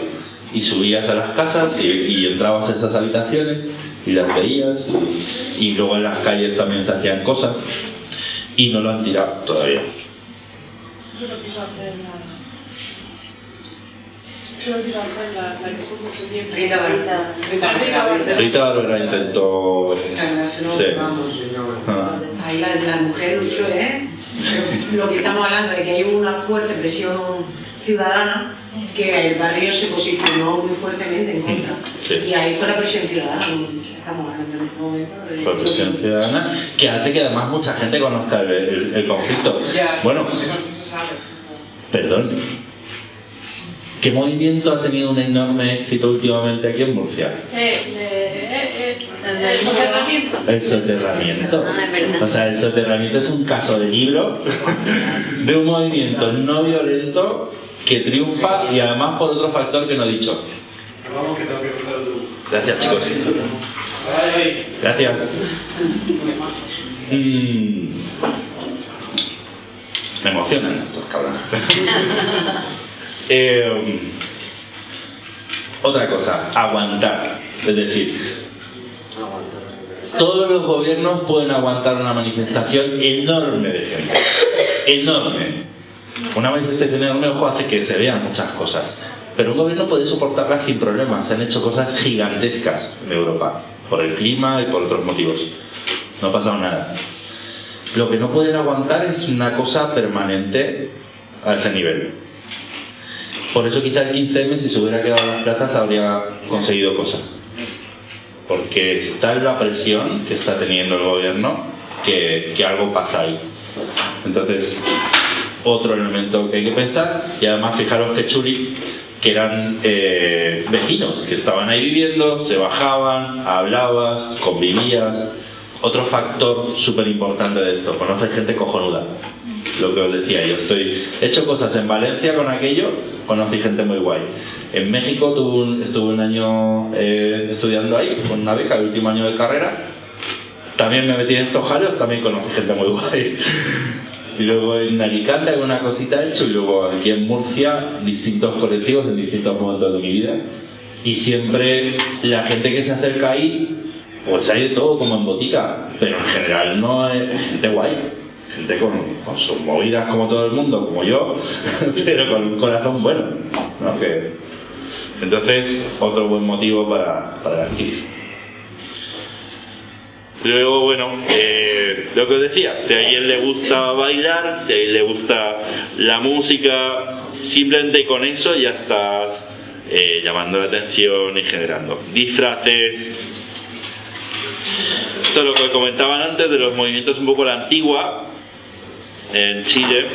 [SPEAKER 2] y subías a las casas y, y entrabas a esas habitaciones y las veías y, y, luego en las calles también se hacían cosas y no lo han tirado todavía.
[SPEAKER 3] Yo fue mucho tiempo.
[SPEAKER 4] Rita Barberá. Rita Barberá.
[SPEAKER 2] Rita Barbera intentó... Sí. Ah.
[SPEAKER 4] Ahí la, la mujer luchó, ¿eh? Lo que estamos hablando de que hay una fuerte presión ciudadana que el barrio se posicionó muy fuertemente en contra.
[SPEAKER 2] Sí.
[SPEAKER 4] Y ahí fue la presión ciudadana. Estamos hablando en este momento de...
[SPEAKER 2] Fue presión ciudadana, que hace que además mucha gente conozca el, el- el conflicto. Bueno, perdón. ¿Qué movimiento ha tenido un enorme éxito últimamente aquí en Murcia?
[SPEAKER 3] Eh, eh, eh, eh, el soterramiento.
[SPEAKER 2] El soterramiento.
[SPEAKER 1] Ah.
[SPEAKER 2] O sea, el soterramiento es un caso de libro de un movimiento no violento que triunfa y además por otro factor que no he dicho. Gracias, chicos. Gracias. Mm. Me emocionan estos cabrones. Eh, otra cosa, aguantar. Es decir, todos los gobiernos pueden aguantar una manifestación enorme de gente. Enorme. Una manifestación enorme, ojo, hace que se vean muchas cosas. Pero un gobierno puede soportarlas sin problemas. Se han hecho cosas gigantescas en Europa. Por el clima y por otros motivos. No ha pasado nada. Lo que no pueden aguantar es una cosa permanente a ese nivel. Por eso quizá el 15M, si se hubiera quedado en las plazas, habría conseguido cosas porque está en la presión que está teniendo el gobierno que, que algo pasa ahí. Entonces, otro elemento que hay que pensar, y además fijaros que chuli, que eran eh, vecinos, que estaban ahí viviendo, se bajaban, hablabas, convivías. Otro factor súper importante de esto, conoces gente cojonuda. Lo que os decía, yo estoy he hecho cosas en Valencia con aquello, conocí gente muy guay. En México tuve un- estuve un año eh, estudiando ahí, con una beca, el último año de carrera. También me metí en estos jaleos, también conocí gente muy guay. Y luego en Alicante alguna cosita he hecho y luego aquí en Murcia distintos colectivos en distintos momentos de mi vida. Y siempre la gente que se acerca ahí, pues hay de todo como en botica, pero en general no es gente guay. Gente con, sus movidas como todo el mundo, como yo, pero con un corazón bueno. ¿no? Que- entonces, otro buen motivo para, para el activismo. Luego, bueno, eh, lo que os decía, si a alguien le gusta bailar, si a alguien le gusta la música, simplemente con eso ya estás eh, llamando la atención y generando disfraces. Esto es lo que comentaban antes de los movimientos un poco la antigua en Chile.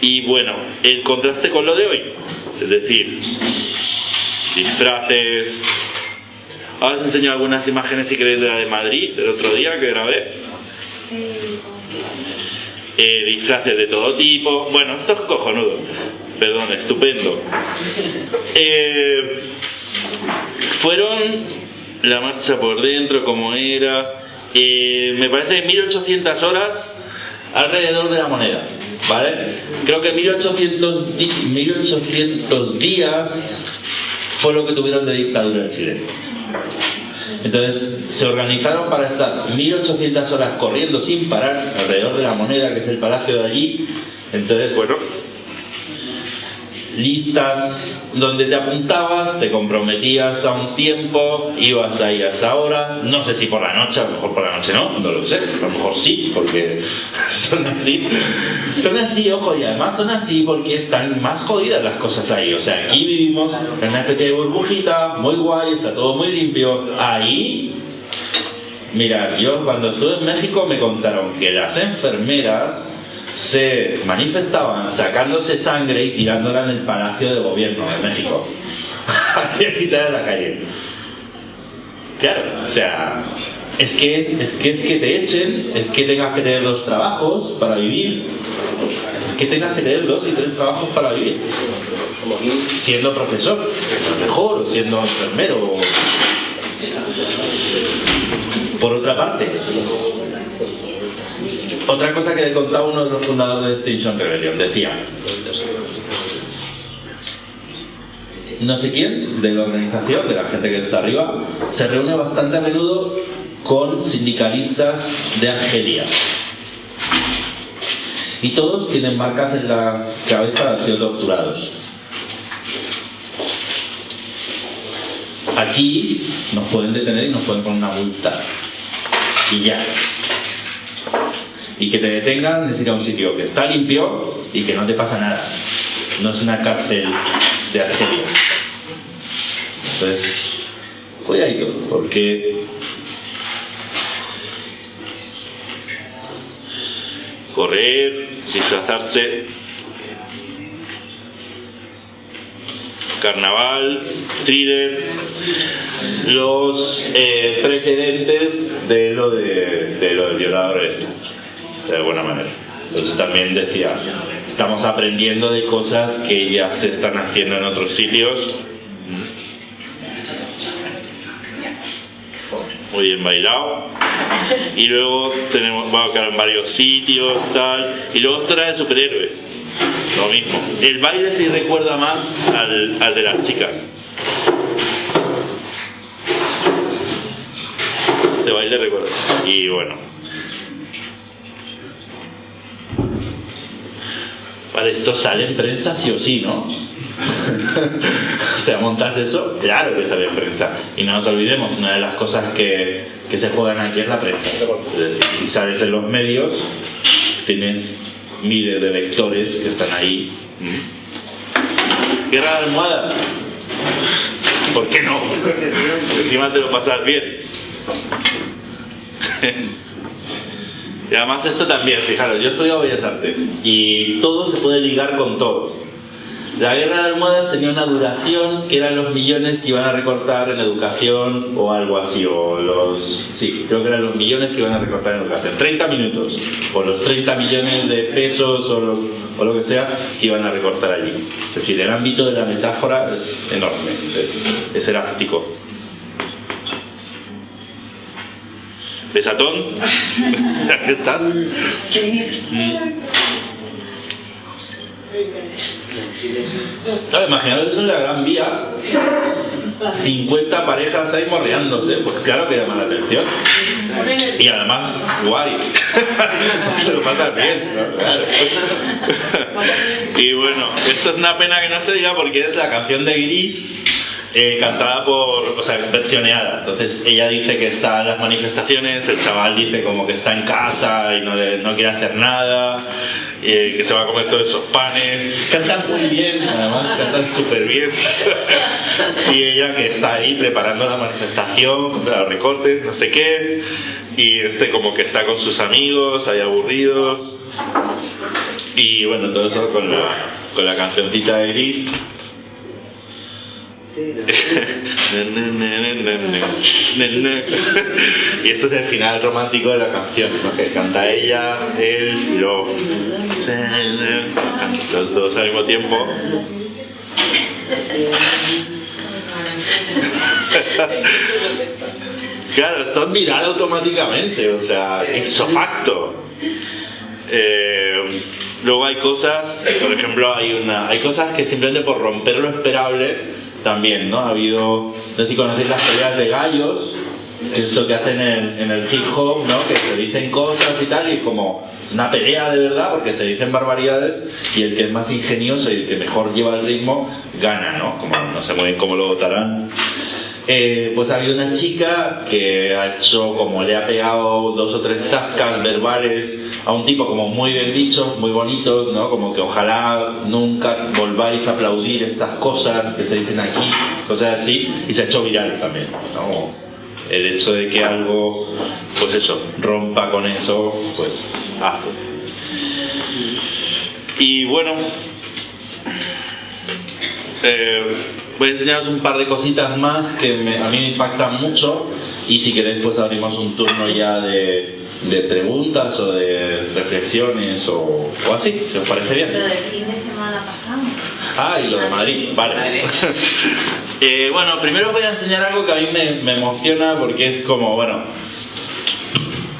[SPEAKER 2] Y bueno, el contraste con lo de hoy, es decir, disfraces, Ahora os enseño algunas imágenes si queréis de la de Madrid, del otro día que grabé. Eh, disfraces de todo tipo. Bueno, esto es cojonudo. Perdón, estupendo. Eh, fueron la marcha por dentro, como era. eh, me parece 1800 horas alrededor de la moneda. ¿Vale? Creo que 1800, di- 1800 días fue lo que tuvieron de dictadura en Chile. Entonces se organizaron para estar 1800 horas corriendo sin parar alrededor de la moneda, que es el palacio de allí. Entonces, bueno, listas donde te apuntabas, te comprometías a un tiempo, ibas ahí a esa hora, no sé si por la noche, a lo mejor por la noche no, no lo sé, a lo mejor sí, porque son así. Son así, ojo, y además son así porque están más jodidas las cosas ahí. O sea, aquí vivimos en una especie de burbujita, muy guay, está todo muy limpio. Ahí Mirad, yo cuando estuve en México me contaron que las enfermeras se manifestaban sacándose sangre y tirándola en el Palacio de Gobierno de México. Ahí en mitad de la calle. Claro, o sea, es que es, que es que te echen, es que tengas que tener dos trabajos para vivir, es que tengas que tener dos y tres trabajos para vivir. Siendo profesor, a lo mejor, siendo enfermero, por otra parte, otra cosa que le contaba uno de los fundadores de Extinction Rebellion, decía, no sé quién de la organización, de la gente que está arriba, se reúne bastante a menudo con sindicalistas de Argelia. Y todos tienen marcas en la cabeza de haber sido torturados. Aquí nos pueden detener y nos pueden poner una multa. Y ya. Y que te detengan es ir a un sitio que está limpio y que no te pasa nada. No es una cárcel de Argelia. Entonces, cuidadito, porque correr, disfrazarse, carnaval, thriller, los eh, precedentes de lo de, de lo del violador este, de alguna manera. Entonces también decía, estamos aprendiendo de cosas que ya se están haciendo en otros sitios. Muy bien bailado. Y luego tenemos, va a quedar en varios sitios, tal. Y luego estará de superhéroes. Lo mismo. El baile sí recuerda más al, al de las chicas. Este baile recuerda. Y bueno. Vale, esto sale en prensa sí o sí, ¿no? o sea, montas eso, claro que sale en prensa. Y no nos olvidemos, una de las cosas que, que se juegan aquí es la prensa. Si sales en los medios, tienes miles de lectores que están ahí. ¿Mm? Guerra de almohadas. ¿Por qué no? Encima te lo pasas bien. Y además esto también, fijaros, yo he estudiado Bellas Artes y todo se puede ligar con todo. La guerra de almohadas tenía una duración que eran los millones que iban a recortar en educación o algo así, o los... Sí, creo que eran los millones que iban a recortar en educación. 30 minutos, o los 30 millones de pesos o lo, o lo que sea que iban a recortar allí. Es decir, el ámbito de la metáfora es enorme, es, es elástico. ¿Besatón? ¿Aquí estás? Mm. Claro, imaginaos eso en la Gran Vía. 50 parejas ahí morreándose, pues claro que llama la atención. Y además, guay. Te lo pasas bien, ¿no? Claro. Y bueno, esto es una pena que no se diga porque es la canción de Gris eh, cantada por, o sea, versioneada. Entonces ella dice que está en las manifestaciones, el chaval dice como que está en casa y no, le- no quiere hacer nada, y que se va a comer todos esos panes. Cantan muy bien, además cantan súper bien. y ella que está ahí preparando la manifestación, contra los recortes, no sé qué, y este como que está con sus amigos, ahí aburridos. Y bueno, todo eso con la, con la cancioncita de Gris. Y este es el final romántico de la canción, ¿no? que canta ella, él y luego los dos al mismo tiempo. Claro, esto es viral automáticamente, o sea, ipso facto. Eh, luego hay cosas, por ejemplo, hay una, hay cosas que simplemente por romper lo esperable también, ¿no? Ha habido, no sé si conocéis las peleas de gallos, que es esto que hacen en, el hip hop, ¿no? Que se dicen cosas y tal, y como una pelea de verdad, porque se dicen barbaridades, y el que es más ingenioso y el que mejor lleva el ritmo, gana, ¿no? Como no sé muy bien cómo lo votarán. Eh, pues ha habido una chica que ha hecho como le ha pegado dos o tres zascas verbales a un tipo como muy bien dicho, muy bonitos, ¿no? Como que ojalá nunca volváis a aplaudir estas cosas que se dicen aquí, cosas así, y se ha hecho viral también, ¿no? El hecho de que algo, pues eso, rompa con eso, pues hace. Y bueno, eh, voy a enseñaros un par de cositas más que a mí me impactan mucho y si queréis pues abrimos un turno ya de, de preguntas o de reflexiones o, o así, si os parece bien.
[SPEAKER 1] Lo del fin de semana pasado.
[SPEAKER 2] Ah, y lo de Madrid, vale. Eh, bueno, primero os voy a enseñar algo que a mí me, me emociona porque es como, bueno,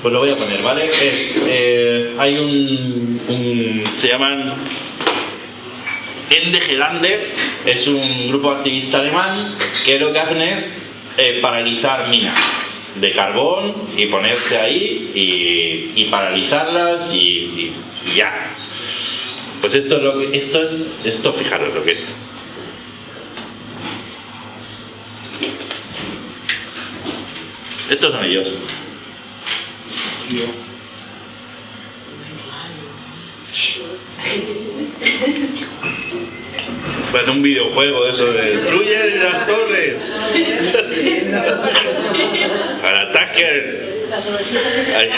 [SPEAKER 2] pues lo voy a poner, ¿vale? Es, eh, hay un, un- se llaman Ende Gelande, es un grupo activista alemán que lo que hacen es eh, paralizar minas de carbón y ponerse ahí y, y paralizarlas y, y- y ya. Pues esto es lo que esto es esto fijaros lo que es. estos son ellos. Parece un videojuego de eso de destruye las torres. Al attacker. Ay,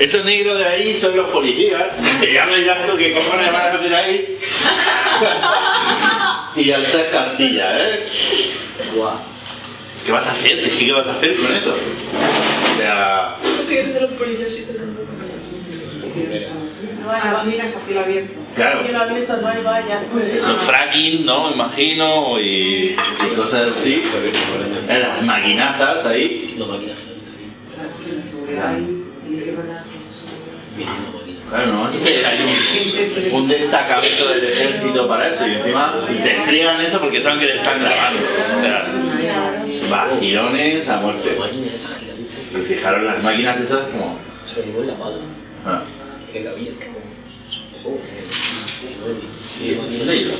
[SPEAKER 2] Esos negros de ahí son los policías. Que ya me dirás tú que cojones van a meter ahí. y al Chas Castilla, ¿eh? ¿Qué vas a hacer? Que, ¿Qué vas a hacer con eso? O sea,
[SPEAKER 6] Ah, las minas a cielo abierto.
[SPEAKER 2] claro.
[SPEAKER 3] Que lo abierto no hay. Pues,
[SPEAKER 2] Eso fracking, ¿no? Me imagino, y, y cosas así. Las maquinazas ahí.
[SPEAKER 6] Es que la seguridad ahí tiene que mandar
[SPEAKER 2] Claro, no, es que hay un, un destacamento del ejército para eso y encima te despliegan eso porque saben que te están grabando. O sea, vacilones a muerte. Y fijaron las máquinas esas como... Ah, es ellos.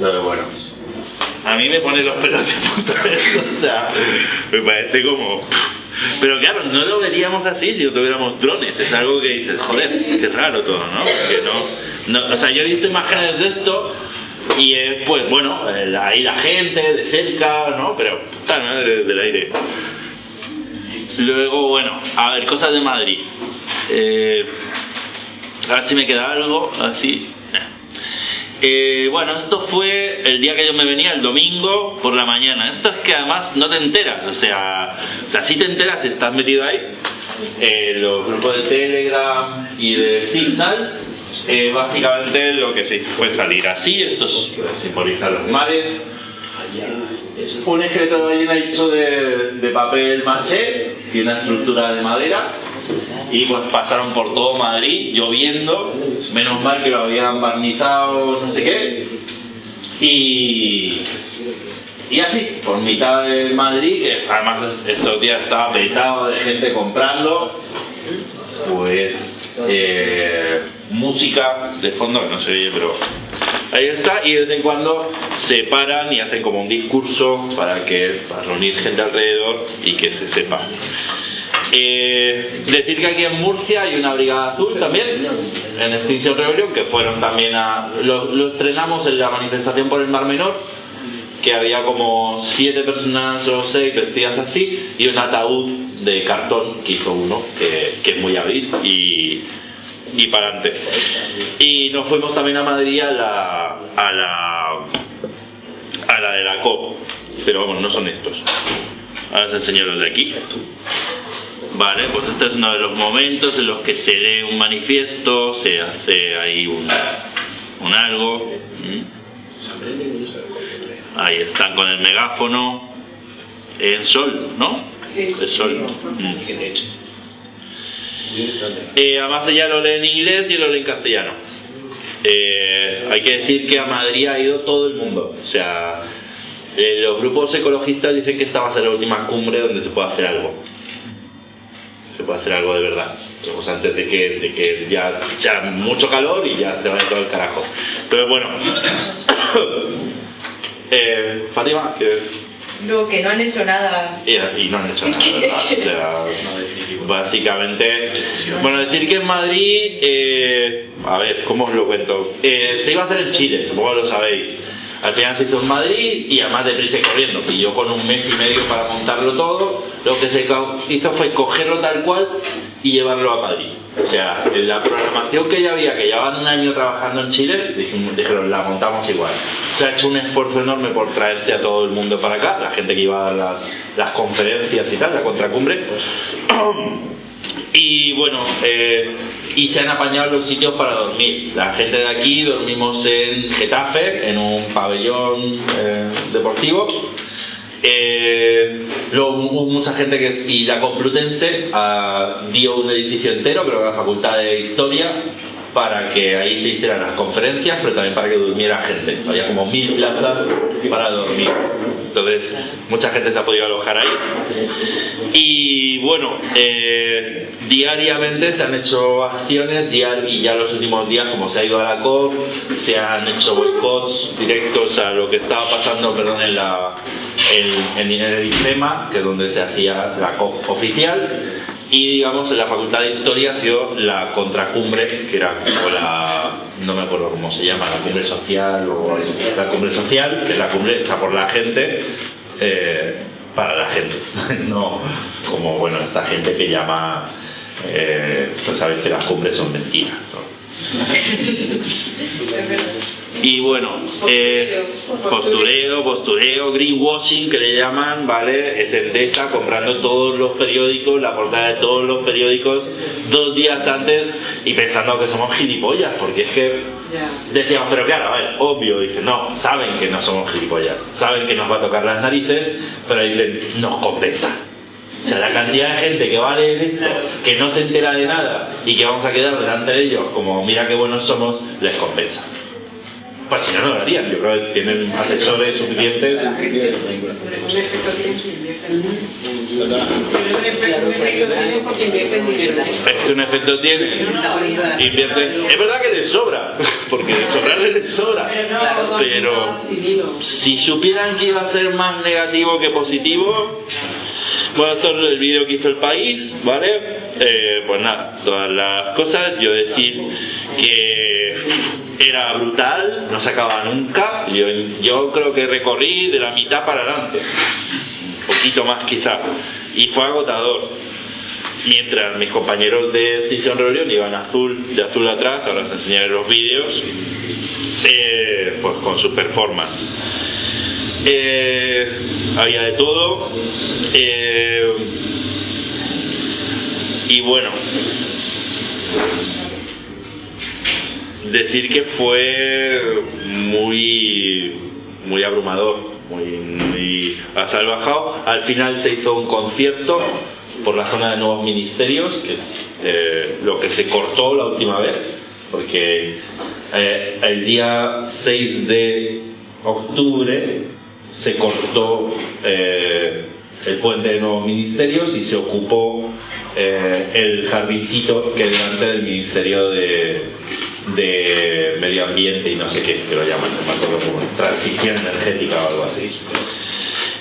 [SPEAKER 2] Pero bueno. A mí me pone los pelos de punta o sea, me parece como... Pero claro, no lo veríamos así si no tuviéramos drones, es algo que dices, joder, qué raro todo, ¿no? Que no, no- o sea, yo he visto imágenes de esto y eh, pues bueno, ahí la gente de cerca, ¿no? Pero puta madre del aire. Luego, bueno, a ver, cosas de Madrid. Eh, a ver si me queda algo así. Eh, bueno, esto fue el día que yo me venía, el domingo por la mañana. Esto es que además no te enteras, o sea, o sea sí te enteras si estás metido ahí. Eh, los grupos de Telegram y de Signal, eh, básicamente lo que se fue salir así, esto es- simboliza los mares. Un esqueleto de ballena hecho de, de papel maché y una estructura de madera. Y pues pasaron por todo Madrid lloviendo, menos mal que lo habían barnizado, no sé qué. Y, y así, por mitad de Madrid, que además es- estos días estaba petado de gente comprando, pues eh, música de fondo que no se oye, pero ahí está. Y de vez en cuando se paran y hacen como un discurso para que para reunir gente alrededor y que se sepa. Eh, decir que aquí en Murcia hay una brigada azul también, en Extinction Rebellion, que fueron también a. Lo, estrenamos en la manifestación por el Mar Menor, que había como siete personas o seis vestidas así, y un ataúd de cartón que hizo uno, que, es muy hábil, y, y para adelante. Y nos fuimos también a Madrid a la. a la. a la de la COP, pero vamos, no son estos. Ahora os enseño los de aquí. Vale, pues este es uno de los momentos en los que se lee un manifiesto, se hace ahí un, un algo. ¿m? Ahí están con el megáfono. En sol, ¿no?
[SPEAKER 6] Sí.
[SPEAKER 2] Es sol. Mm. Eh, además ella lo lee en inglés y lo lee en castellano. Eh, hay que decir que a Madrid ha ido todo el mundo. O sea, eh, los grupos ecologistas dicen que esta va a ser la última cumbre donde se puede hacer algo. Se puede hacer algo de verdad. Pues antes de que, de que ya sea mucho calor y ya se vaya todo el carajo. Pero bueno. eh, Fátima, que es
[SPEAKER 7] No, que no han hecho nada.
[SPEAKER 2] y, y no han hecho nada, ¿verdad? O sea, básicamente. Bueno, decir que en Madrid, eh, a ver, ¿cómo os lo cuento? Eh, se iba a hacer en Chile, supongo que lo sabéis. Al final se hizo en Madrid y además de prisa y corriendo. Y yo con un mes y medio para montarlo todo, lo que se hizo fue cogerlo tal cual y llevarlo a Madrid. O sea, en la programación que ya había, que llevaban un año trabajando en Chile, dijimos- dijeron, la montamos igual. Se ha hecho un esfuerzo enorme por traerse a todo el mundo para acá, la gente que iba a las, las conferencias y tal, la contracumbre. Y bueno, eh, y se han apañado los sitios para dormir. La gente de aquí dormimos en Getafe, en un pabellón eh, deportivo. Eh, luego mucha gente que es- y la Complutense ah, dio un edificio entero, creo que la Facultad de Historia, para que ahí se hicieran las conferencias, pero también para que durmiera gente. Había como mil plazas para dormir. Entonces, mucha gente se ha podido alojar ahí. Y bueno, eh, diariamente se han hecho acciones y ya los últimos días, como se ha ido a la COP, se han hecho boicots directos a lo que estaba pasando perdón, en, la, en el IFEMA, que es donde se hacía la COP oficial, y digamos en la Facultad de Historia ha sido la contracumbre, que era como la, no me acuerdo cómo se llama, la cumbre social o la cumbre social, que es la cumbre hecha por la gente. eh, para la gente, no como bueno esta gente que llama, eh, pues sabes que las cumbres son mentiras. ¿no? Y bueno, eh, postureo, postureo, greenwashing que le llaman, ¿vale? Es Endesa comprando todos los periódicos, la portada de todos los periódicos dos días antes y pensando que somos gilipollas, porque es que decíamos, pero claro, a ver, obvio, dice, no, saben que no somos gilipollas, saben que nos va a tocar las narices, pero dicen, nos compensa. O sea, la cantidad de gente que va a leer esto, que no se entera de nada y que vamos a quedar delante de ellos como mira qué buenos somos, les compensa. Pues si no, no lo harían. Yo creo que tienen asesores suficientes.
[SPEAKER 6] Un efecto tiene que invierten. Pero un efecto, un efecto tiene porque invierten dinero.
[SPEAKER 2] Es que un efecto tiene. Invierten. Es verdad que les sobra, porque de sobrarles les sobra. Pero si supieran que iba a ser más negativo que positivo, bueno, esto es el vídeo que hizo el país, ¿vale? Eh, pues nada, todas las cosas, yo decir que era brutal, no se acaba nunca, yo, creo que recorrí de la mitad para adelante, un poquito más quizá, y fue agotador. Mientras mis compañeros de Extinction Rebellion iban azul, de azul atrás, ahora os enseñaré los vídeos, eh, pues con su performance. Eh, había de todo. eh, y bueno, decir que fue muy, muy abrumador, muy, muy salvajado. Al final se hizo un concierto por la zona de nuevos ministerios, que es eh, lo que se cortó la última vez, porque el día 6 de octubre se cortó eh, el puente de nuevos ministerios y se ocupó eh, el jardincito que delante del Ministerio de, de Medio Ambiente y no sé qué, que lo llaman, no me acuerdo cómo, transición energética o algo así.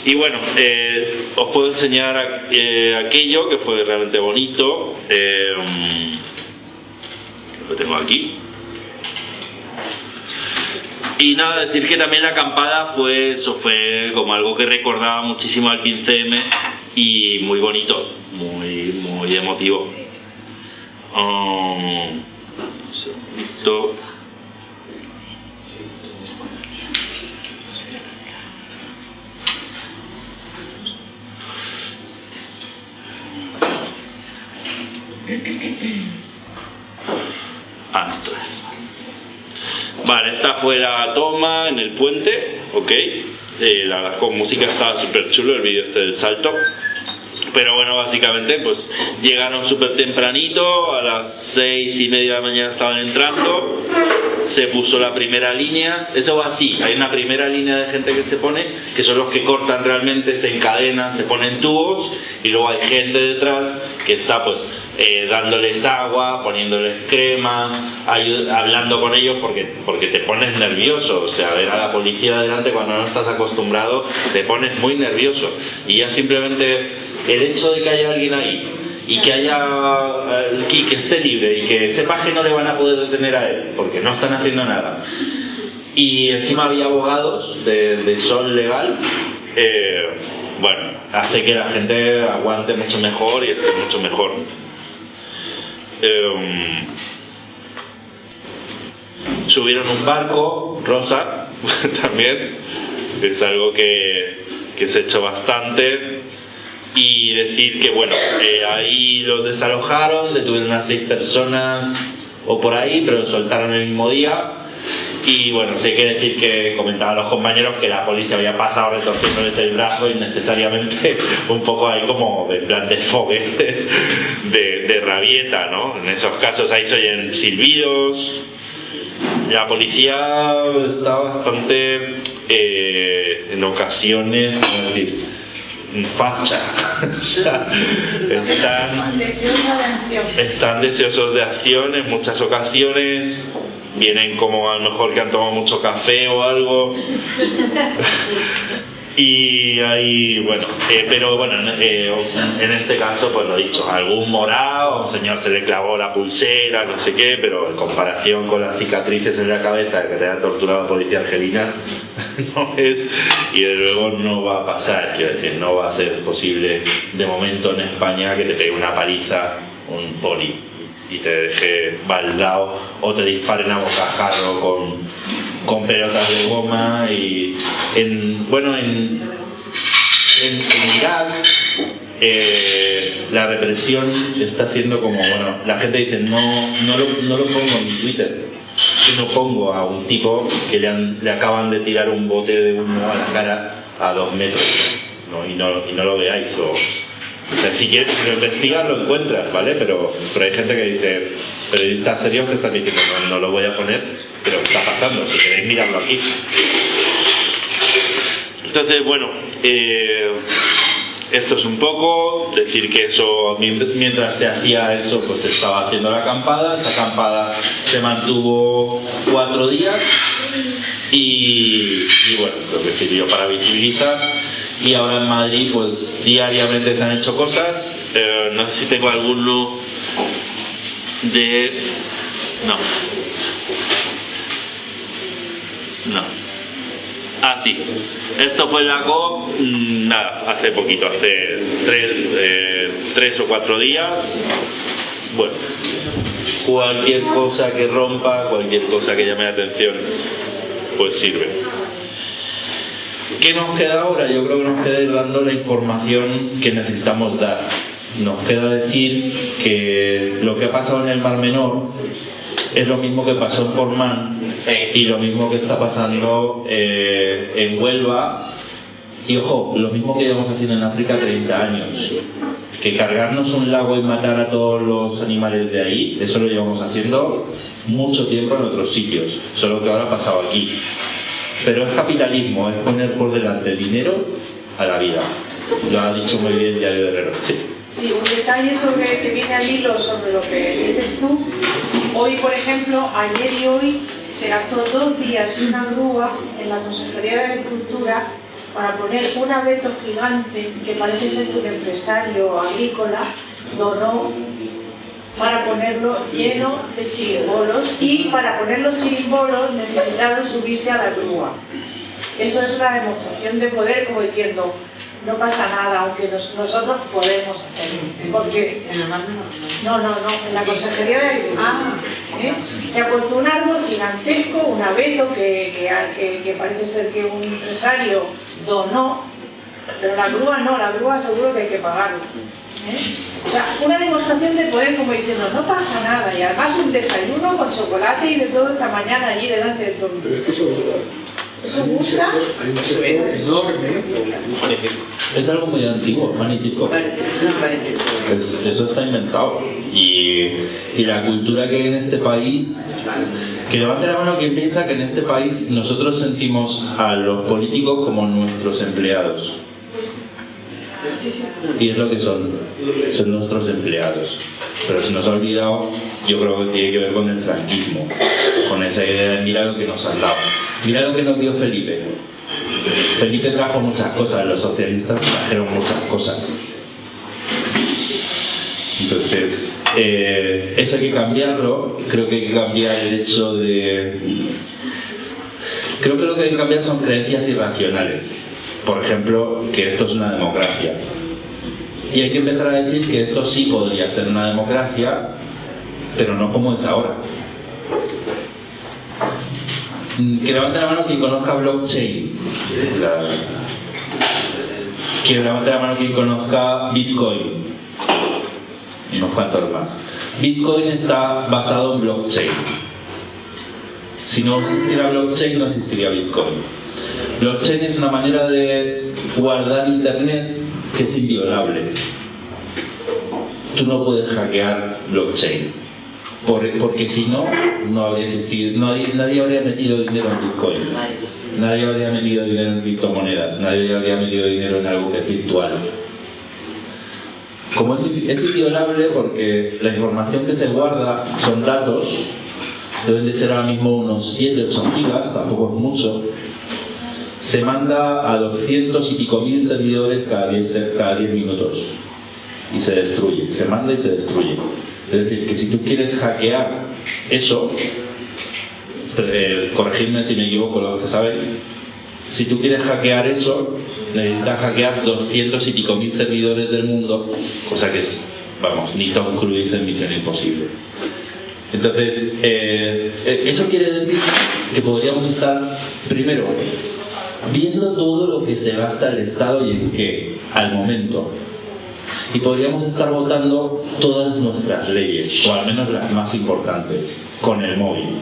[SPEAKER 2] Y bueno, eh, os puedo enseñar aquello que fue realmente bonito. lo tengo aquí. Y nada, decir que también la acampada fue, eso fue como algo que recordaba muchísimo al 15M y muy bonito, muy, muy emotivo. Um, un segundito. Ah, esto es. Vale, esta fue la toma en el puente, ok. Eh, la verdad con música estaba súper chulo el vídeo este del salto. Pero bueno, básicamente pues llegaron súper tempranito, a las seis y media de la mañana estaban entrando, se puso la primera línea, eso va así, hay una primera línea de gente que se pone, que son los que cortan realmente, se encadenan, se ponen tubos, y luego hay gente detrás que está pues eh, dándoles agua, poniéndoles crema, hablando con ellos porque, porque te pones nervioso, o sea, ver a la policía delante cuando no estás acostumbrado, te pones muy nervioso, y ya simplemente el hecho de que haya alguien ahí y que haya eh, que, que esté libre y que sepa que no le van a poder detener a él porque no están haciendo nada y encima había abogados de, de sol legal eh, bueno hace que la gente aguante mucho mejor y esté mucho mejor. Em, subieron un barco rosa también es algo que, que se ha hecho bastante y decir que bueno, eh, ahí los desalojaron, detuvieron a seis personas o por ahí, pero los soltaron el mismo día. Y bueno, sí hay que decir que comentaban los compañeros que la policía había pasado retorciéndoles el brazo innecesariamente, un poco ahí como de plan de fogue, de, de rabieta, ¿no? En esos casos ahí se oyen silbidos. La policía está bastante, eh, en ocasiones, ¿cómo decir? Facha. Están, están deseosos de acción en muchas ocasiones. Vienen como a lo mejor que han tomado mucho café o algo. Y ahí, bueno, eh, pero bueno, eh, en este caso, pues lo dicho, algún morado, un señor se le clavó la pulsera, no sé qué, pero en comparación con las cicatrices en la cabeza que te ha torturado la policía argelina, no es, y de luego no va a pasar, quiero decir, no va a ser posible de momento en España que te pegue una paliza un poli y te deje baldado o te disparen a bocajarro con, con pelotas de goma y en, bueno en, en, Irak eh, la represión está siendo como bueno la gente dice no, no, lo, no lo pongo en Twitter yo no pongo a un tipo que le, han- le acaban de tirar un bote de humo a la cara a dos metros ¿no? Y, no, y no lo veáis o, sea, si quieres, si lo investigas lo encuentras, ¿vale? Pero, pero hay gente que dice, periodista serio que están diciendo, no, no lo voy a poner, pero ¿qué está pasando? Si queréis mirarlo aquí. Entonces, bueno, eh, esto es un poco, decir que eso, mien- mientras se hacía eso, pues se estaba haciendo la acampada, esa acampada se mantuvo cuatro días y, y bueno, lo que sirvió para visibilizar. Y ahora en Madrid, pues diariamente se han hecho cosas. Eh, no sé si tengo alguno de. No. No. Ah, sí. Esto fue la COP, mm, nada, hace poquito, hace tres, eh, tres o cuatro días. Bueno, cualquier cosa que rompa, cualquier cosa que llame la atención, pues sirve. ¿Qué nos queda ahora? Yo creo que nos queda ir dando la información que necesitamos dar. Nos queda decir que lo que ha pasado en el Mar Menor es lo mismo que pasó en Portman y lo mismo que está pasando eh, en Huelva. Y ojo, lo mismo que llevamos haciendo en África 30 años. Que cargarnos un lago y matar a todos los animales de ahí, eso lo llevamos haciendo mucho tiempo en otros sitios, solo que ahora ha pasado aquí. Pero es capitalismo, es poner por delante el dinero a la vida. Lo ha dicho muy bien Diario de Herrero. Sí.
[SPEAKER 6] Sí, un detalle sobre que viene al hilo sobre lo que dices tú. Hoy, por ejemplo, ayer y hoy se gastó dos días una grúa en la Consejería de Agricultura para poner un abeto gigante que parece ser que un empresario agrícola donó para ponerlo lleno de chirimbolos y para poner los chirimbolos necesitaron subirse a la grúa. Eso es una demostración de poder como diciendo no pasa nada, aunque nos- nosotros podemos hacerlo. Porque no, no, no, en la Consejería de Agricultura. ¿eh? Se ha puesto un árbol gigantesco, un abeto que, que, parece ser que un empresario donó, pero la grúa no, la grúa seguro que hay que pagarla. ¿eh? O sea, una demostración de poder como diciendo, no pasa nada, y además un desayuno con chocolate y de todo esta mañana allí delante de todo. ¿Eso gusta?
[SPEAKER 8] Un sector enorme
[SPEAKER 2] Es algo muy antiguo, magnífico. Es- eso está inventado. Y, y la cultura que hay en este país, que levante la mano quien piensa que en este país nosotros sentimos a los políticos como nuestros empleados. Y es lo que son, son nuestros empleados. Pero se nos ha olvidado, yo creo que tiene que ver con el franquismo, con esa idea de mira lo que nos han dado. Mira lo que nos dio Felipe. Felipe trajo muchas cosas, los socialistas trajeron muchas cosas. Entonces, eh, eso hay que cambiarlo. Creo que hay que cambiar el hecho de. Creo que lo que hay que cambiar son creencias irracionales. Por ejemplo, que esto es una democracia. Y hay que empezar a decir que esto sí podría ser una democracia, pero no como es ahora. Mm, Que levante la mano quien conozca blockchain. Que levante la mano quien conozca Bitcoin y unos cuantos más. Bitcoin está basado en blockchain. Si no existiera blockchain, no existiría Bitcoin. Blockchain es una manera de guardar Internet que es inviolable. Tú no puedes hackear blockchain. Por- porque si no, no habría existido, hay- nadie habría metido dinero en Bitcoin. Nadie habría metido dinero en criptomonedas, nadie habría metido dinero en algo que es virtual. Como es, es inviolable porque la información que se guarda son datos, deben de ser ahora mismo unos 7-8 gigas, tampoco es mucho. se manda a 200 y pico mil servidores cada 10, cada 10 minutos y se destruye, se manda y se destruye. Es decir, que si tú quieres hackear eso, corregidme si me equivoco lo que sabéis, si tú quieres hackear eso, necesitas hackear 200 y pico mil servidores del mundo, cosa que es, vamos, ni Tom Cruise en Misión Imposible. Entonces, eh, eh, eso quiere decir que podríamos estar, primero, viendo todo lo que se gasta el Estado y en qué, al momento. Y podríamos estar votando todas nuestras leyes, o al menos las más importantes, con el móvil.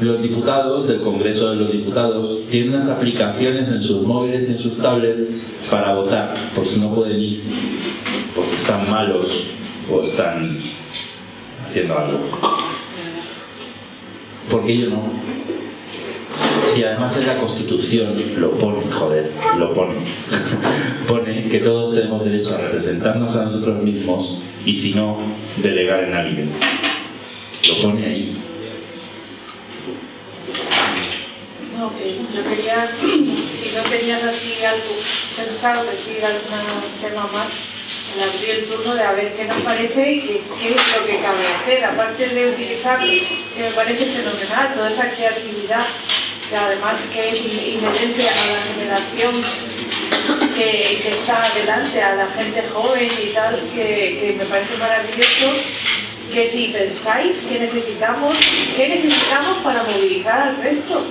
[SPEAKER 2] Los diputados del Congreso de los Diputados tienen unas aplicaciones en sus móviles y en sus tablets para votar, por si no pueden ir, porque están malos o están haciendo algo. Porque yo no. Si además en la Constitución lo pone, joder, lo pone. pone que todos tenemos derecho a representarnos a nosotros mismos y si no, delegar en alguien. Lo pone ahí.
[SPEAKER 6] No, yo quería, si no tenías así algo pensado, decir algún tema más, le abrí el turno de a ver qué nos parece y qué, qué es lo que cabe hacer, aparte de utilizar, que me parece fenomenal, toda esa creatividad, que además que es inherente a la generación que, está adelante, a la gente joven y tal, que, que me parece maravilloso que si pensáis que necesitamos, ¿qué necesitamos para movilizar al resto?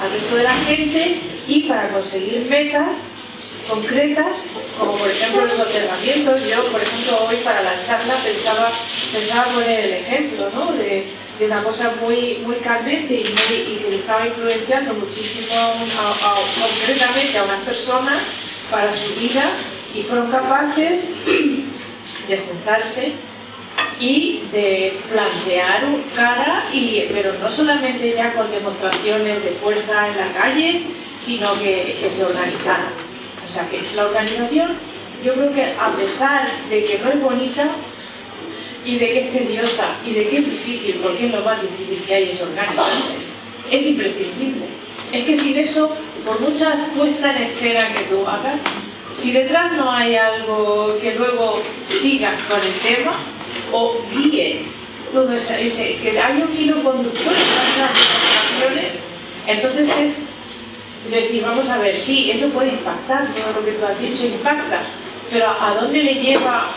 [SPEAKER 6] Al resto de la gente y para conseguir metas concretas, como por ejemplo los soterramientos. Yo, por ejemplo, hoy para la charla pensaba, pensaba poner el ejemplo ¿no? de, de una cosa muy, muy candente y, que le estaba influenciando muchísimo concretamente a unas personas para su vida y fueron capaces de juntarse y de plantear cara, y, pero no solamente ya con demostraciones de fuerza en la calle, sino que, se organizaran. O sea que la organización, yo creo que a pesar de que no es bonita y de que es tediosa y de que es difícil, porque es lo más difícil que hay es organizarse, es imprescindible. Es que sin eso, por mucha puesta en escena que tú hagas, si detrás no hay algo que luego siga con el tema o guíe todo ese, que haya un hilo conductor en las demostraciones, entonces es decir, vamos a ver, sí, eso puede impactar, todo lo que tú has dicho impacta, pero ¿a dónde le lleva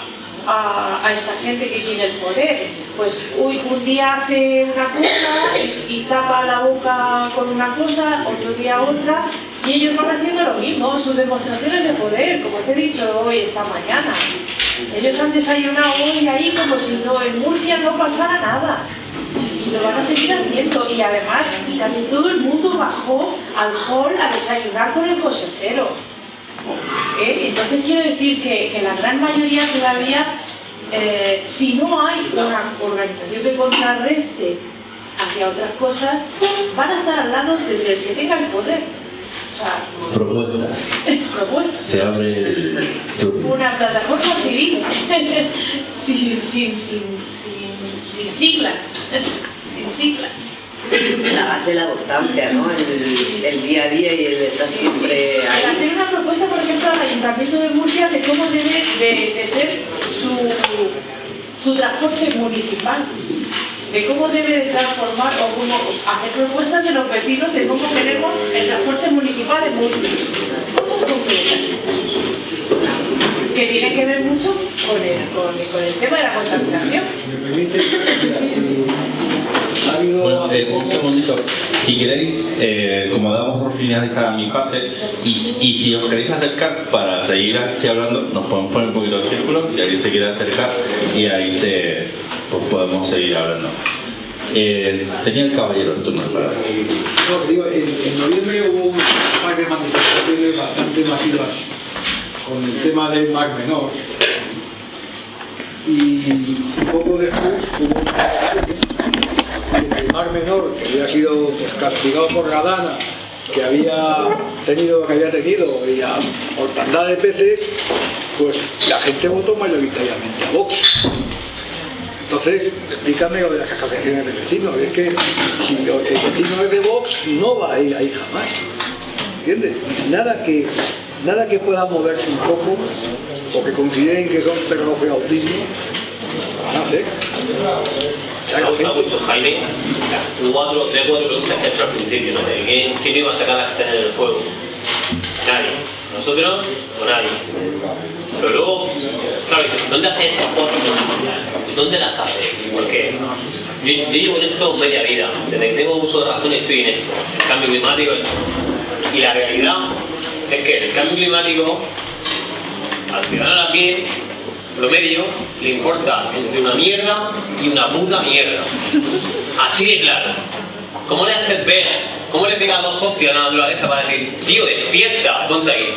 [SPEAKER 6] a, esta gente que tiene el poder? Pues uy, un día hace una cosa y, y tapa la boca con una cosa, otro día otra, y ellos van haciendo lo mismo, sus demostraciones de poder, como te he dicho hoy, esta mañana. Ellos han desayunado hoy ahí como si no, en Murcia no pasara nada. Y lo van a seguir haciendo. Y además, casi todo el mundo bajó al hall a desayunar con el consejero. ¿Eh? Entonces quiero decir que, que la gran mayoría todavía, eh, si no hay una organización que contrarreste hacia otras cosas, van a estar al lado del del que tenga el poder. O sea,
[SPEAKER 2] Propuestas.
[SPEAKER 6] propuestas.
[SPEAKER 2] Se abre el turno.
[SPEAKER 6] Una plataforma civil, sin, sin, sin, sin, sin siglas, sin siglas.
[SPEAKER 5] La base de la constancia, ¿no? El, el día a día y el estar siempre ahí.
[SPEAKER 6] hacer una propuesta, por ejemplo, al Ayuntamiento de Murcia de cómo debe de, de ser su, su transporte municipal, de cómo debe de transformar o cómo hacer propuestas de los vecinos de cómo queremos el transporte municipal en Murcia. Cosas concretas. Que tienen que ver mucho con el, con, con el tema de la contaminación.
[SPEAKER 8] ¿Me permite? Ha habido
[SPEAKER 2] Bueno, eh, un segundito. Si queréis, eh, como damos por finalizada mi parte, y, y si os queréis acercar para seguir así hablando, nos podemos poner un poquito de círculo, si alguien se quiere acercar, y ahí se, pues podemos seguir hablando. Eh, tenía el caballero el turno para...
[SPEAKER 8] No, digo, en, en noviembre hubo un par de manifestaciones bastante masivas con el tema del Mar Menor. Y poco después hubo una el Mar Menor, que había sido pues, castigado por la Dana, que había tenido, que había tenido y a mortandad de peces, pues la gente votó mayoritariamente a Vox. Entonces, explícame lo de las asociaciones de vecinos. Es que si el vecino es de Vox, no va a ir ahí jamás. ¿Entiendes? Nada que, nada que pueda moverse un poco o que consideren que son tecnología autismo, van.
[SPEAKER 9] Ha gustado mucho, Jaime. Cuatro, tres, cuatro preguntas que he hecho al principio, ¿no? Quién, quién iba a sacar la gente del fuego. Nadie. Nosotros o nadie. Pero luego, claro, ¿dónde haces estas cuatro? ¿Dónde las haces? ¿Por qué? Yo, llevo en esto media vida. Desde que tengo uso de razón estoy en esto. El cambio climático, esto. Y la realidad es que el cambio climático, al ciudadano a pie, promedio, le importa entre una mierda y una puta mierda. Así de claro. ¿Cómo le haces ver? ¿Cómo le pegas dos hostias a la naturaleza para decir, tío, despierta, ponte ahí?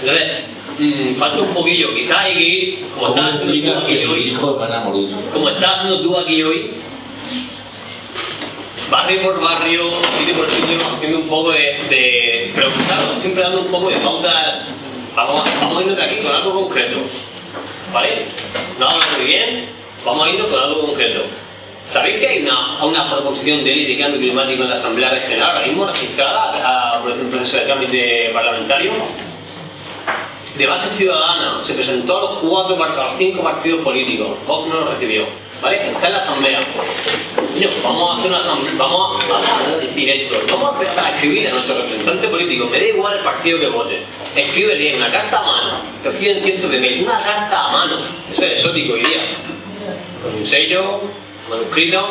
[SPEAKER 9] Entonces, mm, falta un poquillo, quizás hay que ir, como
[SPEAKER 2] ¿Cómo
[SPEAKER 9] estás haciendo tú aquí hoy, como estás haciendo tú aquí hoy, barrio por barrio, sitio por sitio, haciendo un poco de, de siempre dando un poco de pauta, vamos, vamos a irnos de aquí con algo concreto, ¿vale? No hablo muy bien, vamos a irnos con algo concreto. ¿Sabéis que hay una, una proposición de ley de cambio climático en la Asamblea Regional ahora mismo registrada por un proceso de trámite parlamentario? De base ciudadana, se presentó a los cuatro, a los cinco partidos políticos, Vox no lo recibió, ¿vale? Está en la Asamblea. Vamos a hacer una asamblea, vamos a, vamos a decir esto, vamos a empezar a escribir a nuestro representante político, me da igual el partido que vote, escríbele una carta a mano, reciben cientos de mails, una carta a mano, eso es exótico hoy día, con un sello, manuscrito,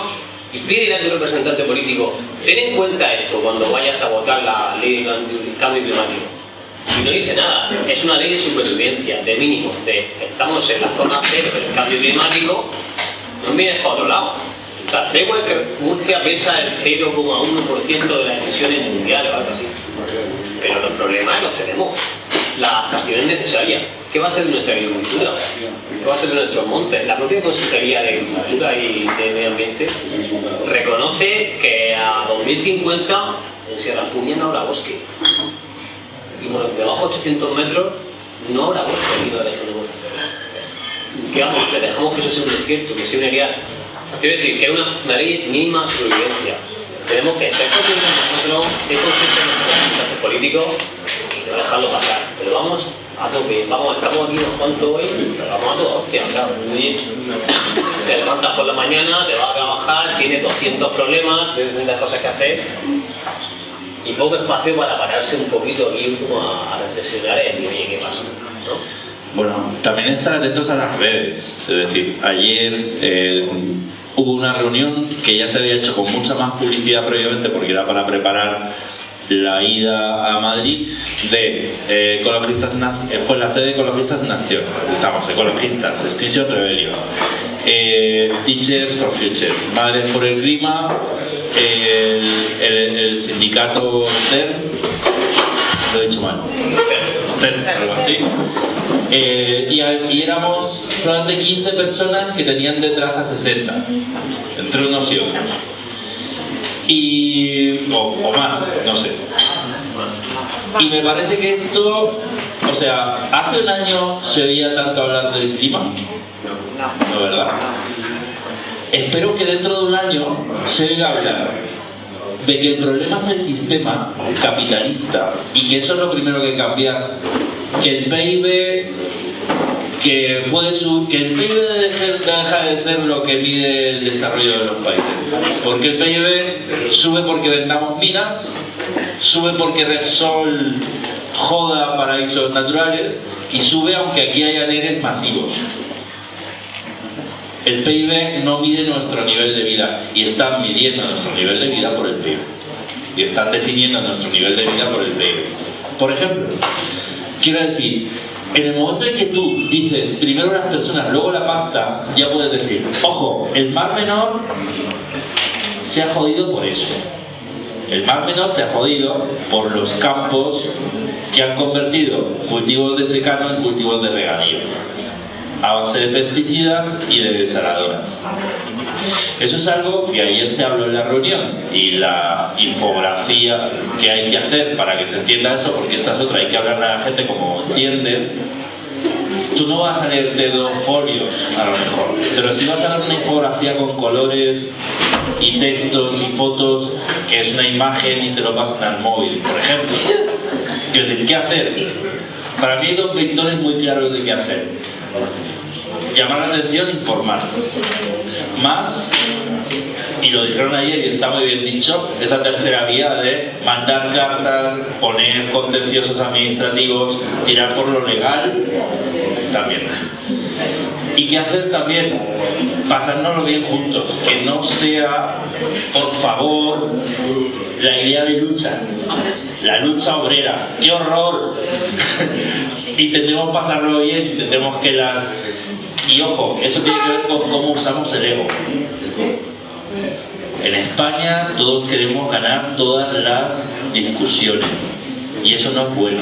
[SPEAKER 9] y pídele a tu representante político, ten en cuenta esto cuando vayas a votar la ley de cambio- climático. Y no dice nada, es una ley de supervivencia, de mínimo, de estamos en la zona cero del cambio climático, no vienes para otro lado. Sea, da igual que Murcia pesa el 0,1% de las emisiones mundiales o algo así. Pero los problemas los tenemos. La adaptación es necesaria. ¿Qué va a ser de nuestra agricultura? ¿Qué va a ser de nuestros montes? La propia Consejería de Agricultura y de Medio Ambiente reconoce que a 2050 en Sierra Fuña no habrá bosque. Y por debajo de 800 metros no habrá bosque aquí no bosque. ¿Qué vamos? Le dejamos que eso sea un desierto, que sea un área. Quiero decir, que es una, una ley mínima de supervivencia. Tenemos que ser conscientes nosotros, ser conscientes de nuestros políticos y no dejarlo pasar. Pero vamos a tope, vamos, estamos aquí unos cuantos hoy, pero vamos a toda hostia, claro. Te levantas por la mañana, te vas a trabajar, tienes 200 problemas, tienes 200 cosas que hacer y poco espacio para pararse un poquito aquí como a, a reflexionar y decir, oye, ¿qué pasa? ¿No?
[SPEAKER 2] Bueno, también estar atentos a las redes. Es decir, ayer eh, hubo una reunión que ya se había hecho con mucha más publicidad previamente porque era para preparar la ida a Madrid de eh, ecologistas eh, fue la sede de ecologistas en estamos ecologistas Extinction Rebellion eh, Teachers for Future Madres por el Clima el, sindicato STERN lo he dicho mal. STERN algo así. Eh, y, éramos probablemente 15 personas que tenían detrás a 60 entre unos y otros y o, o más, no sé. Y me parece que esto, o sea, hace un año se oía tanto hablar del clima, no, ¿verdad? Espero que dentro de un año se oiga hablar de que el problema es el sistema capitalista y que eso es lo primero que cambiar, que el PIB que puede que el PIB deja de ser lo que mide el desarrollo de los países. Porque el PIB sube porque vendamos minas, sube porque Repsol joda paraísos naturales y sube aunque aquí haya nenes masivos. El PIB no mide nuestro nivel de vida y están midiendo nuestro nivel de vida por el PIB. Y están definiendo nuestro nivel de vida por el PIB. Por ejemplo, quiero decir, en el momento en que tú dices primero las personas, luego la pasta, ya puedes decir, ojo, el mar menor se ha jodido por eso. El mar menor se ha jodido por los campos que han convertido cultivos de secano en cultivos de regadío a base de pesticidas y de desaladoras. Eso es algo que ayer se habló en la reunión y la infografía que hay que hacer para que se entienda eso, porque esta es otra, hay que hablarle a la gente como entiende, tú no vas a leerte dos folios, a lo mejor, pero sí vas a ver una infografía con colores y textos y fotos, que es una imagen y te lo pasan al móvil, por ejemplo. ¿Qué, ¿Qué hacer? Para mí hay dos vectores muy claros de qué hacer. Llamar la atención, informar. Más y lo dijeron ayer y está muy bien dicho, esa tercera vía de mandar cartas, poner contenciosos administrativos, tirar por lo legal, también. ¿Y qué hacer también? Pasárnoslo bien juntos, que no sea, por favor, la idea de lucha, la lucha obrera. ¡Qué horror! Intentemos pasarlo bien, intentemos que las... Y ojo, eso tiene que ver con cómo usamos el ego. En España todos queremos ganar todas las discusiones y eso no es bueno.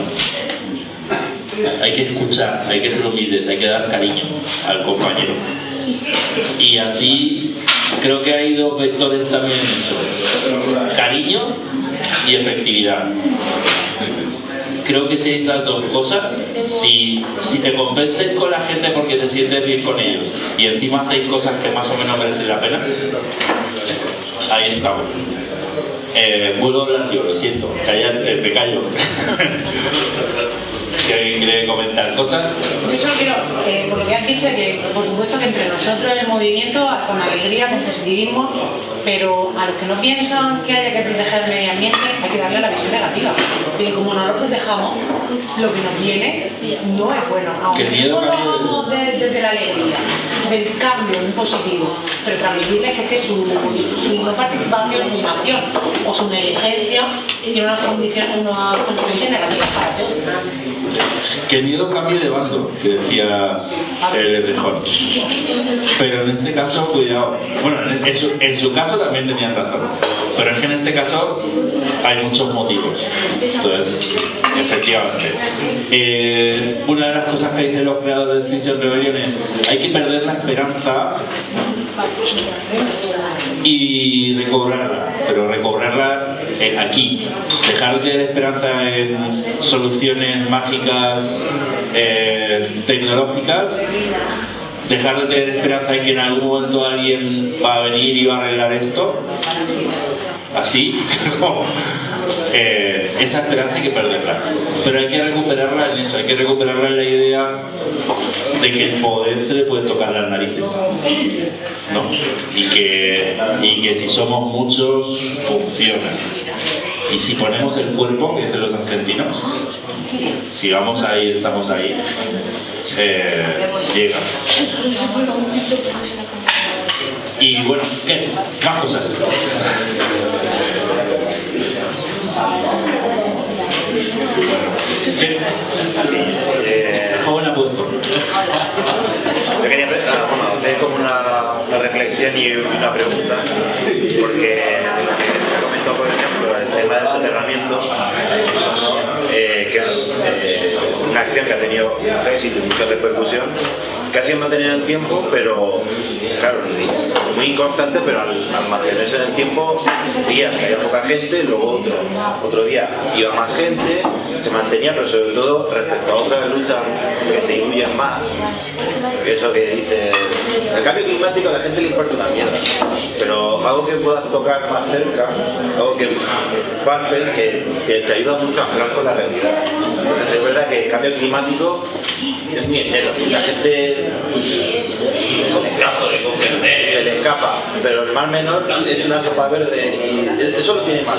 [SPEAKER 2] Hay que escuchar, hay que ser humildes, hay que dar cariño al compañero. Y así creo que hay dos vectores también en eso. Cariño y efectividad. Creo que si hay esas dos cosas, si, si te convences con la gente porque te sientes bien con ellos y encima hacéis cosas que más o menos merecen la pena, Ahí estamos. Eh, vuelvo a hablar yo, lo siento, eh, me callo. que alguien quiere comentar cosas.
[SPEAKER 4] Yo solo quiero, eh, por lo que has dicho, que por supuesto que entre nosotros el movimiento, con alegría, con positivismo, pero a los que no piensan que haya que proteger el medio ambiente hay que darle la visión negativa. Porque como no lo protejamos, lo que nos viene no es bueno. Aunque solo hagamos desde la alegría, del cambio en positivo, pero transmitirles que este su, su no participación, su inacción o su negligencia tiene unas condiciones, unas consecuencias negativas para todos
[SPEAKER 2] que miedo cambie de bando, que decía el Esdejón. Pero en este caso, cuidado. Bueno, en su, caso también tenían razón. Pero es que en este caso hay muchos motivos. Entonces, efectivamente. Eh, una de las cosas que dicen los creadores de Extinction Rebellion es hay que perder la esperanza y recobrarla, pero recobrarla aquí, dejar de tener esperanza en soluciones mágicas eh, tecnológicas, dejar de tener esperanza en que en algún momento alguien va a venir y va a arreglar esto, así, eh, esa esperanza hay que perderla, pero hay que recuperarla en eso, hay que recuperarla en la idea de que el poder se le puede tocar las narices. ¿no? Y, que, y que si somos muchos, funciona. Y si ponemos el cuerpo, que es de los argentinos, si vamos ahí, estamos ahí, eh, llega. Y bueno, ¿qué? Más cosas. Sí. Eh, joven apuesto.
[SPEAKER 10] Yo quería ah, bueno, hacer como una, una, reflexión y una pregunta, porque tema del soterramiento, eh, que es eh, una acción que ha tenido mucho éxito y mucha repercusión, casi en mantener el tiempo, pero claro, muy constante, pero al, mantenerse en el tiempo, días que había poca gente, luego otro, otro día iba más gente, se mantenía, pero sobre todo respecto a otras luchas que se diluyen más, eso que dice, el cambio climático a la gente le importa una mierda, pero algo que puedas tocar más cerca, algo que que te ayuda mucho a hablar con la realidad. Es verdad que el cambio climático es muy entero, mucha gente se le escapa, pero el mar menor es una sopa verde y eso lo tiene más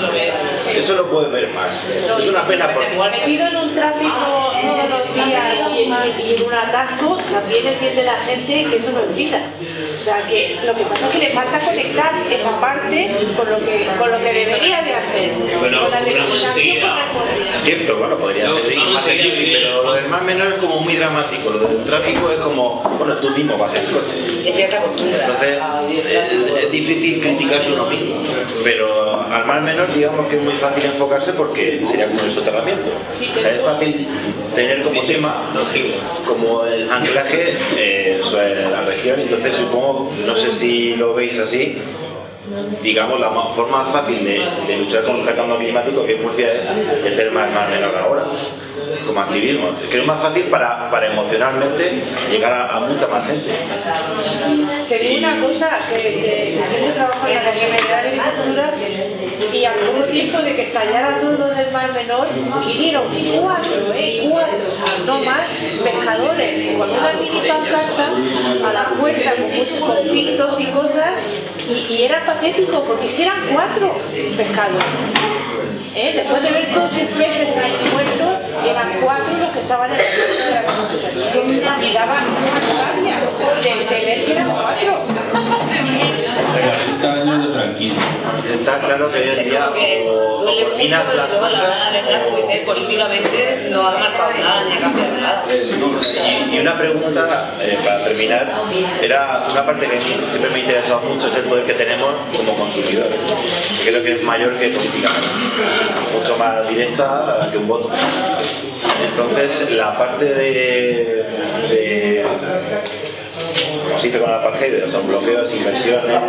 [SPEAKER 10] eso lo puede ver más. Es una pena porque...
[SPEAKER 3] Metido en un tráfico todos los días y en, un atasco, también es bien de la gente que eso lo olvida. O sea, que lo que pasa es que le falta conectar esa parte con lo que, con lo que debería de hacer.
[SPEAKER 10] Bueno, con la Cierto, bueno, podría ser más pero lo del mar menor es como muy dramático. Lo del tráfico es como, bueno, tú mismo vas en coche. Entonces, es, difícil criticarse uno mismo. Pero al mar menor, digamos que es muy fácil enfocarse porque sería como el soterramiento. O sea, es fácil tener como tema, como el anclaje eh, sobre la región. Entonces, supongo, no sé si lo veis así, digamos, la forma fácil de, luchar contra el cambio climático que Murcia es el tema mar menor ahora. como activismo. Creo que es más fácil para, para emocionalmente llegar a, a mucha más gente.
[SPEAKER 6] Te digo una cosa, que, que yo trabajo en la de Agricultura y al poco tiempo de que estallara todo lo del Mar Menor, vinieron cuatro, ¿eh? Cuatro, no más, pescadores, con una mini pancarta a la puerta con muchos conflictos y cosas, y, era patético porque eran cuatro pescadores. ¿Eh? Después de ver todos sus peces ahí muertos, eran cuatro los que estaban en puerta de la daba una rabia de, de que eran cuatro.
[SPEAKER 2] 40 años de franquicia.
[SPEAKER 10] Está claro que hoy en día
[SPEAKER 5] que
[SPEAKER 10] o, o cocinas las cosas,
[SPEAKER 5] políticamente no ha marcado nada ni ha cambiado nada.
[SPEAKER 10] Y, y una pregunta eh, para terminar, era una parte que siempre me ha interesado mucho, es el poder que tenemos como consumidores. Que creo que es mayor que políticamente, mucho más directa que un voto. Entonces, la parte de, de dice con apartheid, son bloqueos, inversiones,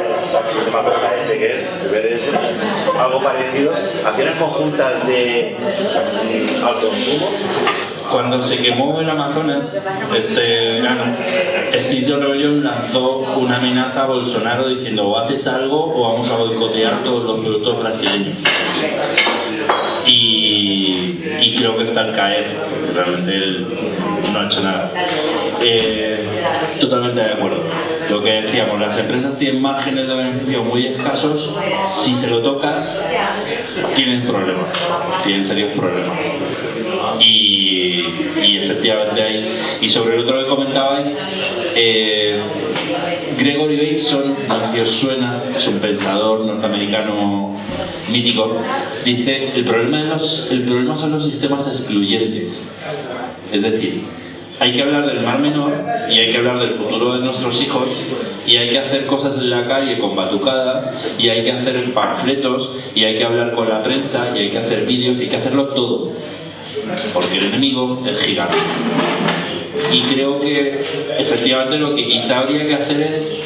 [SPEAKER 10] que es, el BDS, algo parecido, acciones conjuntas de mm, al consumo,
[SPEAKER 2] Cuando se quemó el Amazonas este verano, Extinction Rebellion lanzó una amenaza a Bolsonaro diciendo o haces algo o vamos a boicotear todos los productos brasileños. Y, y creo que está al caer, realmente él no ha hecho nada. Eh, totalmente de acuerdo. Lo que decíamos, las empresas tienen márgenes de beneficio muy escasos, si se lo tocas, tienen problemas, tienen serios problemas. Y, efectivamente hay. Y sobre el otro que comentabais, eh, Gregory Bateson, no os suena, es un pensador norteamericano mítico, dice, el problema, de los, el problema son los sistemas excluyentes. Es decir, hay que hablar del mar menor y hay que hablar del futuro de nuestros hijos y hay que hacer cosas en la calle con batucadas y hay que hacer panfletos y hay que hablar con la prensa y hay que hacer vídeos y hay que hacerlo todo. Porque el enemigo es gigante. Y creo que efectivamente lo que quizá habría que hacer es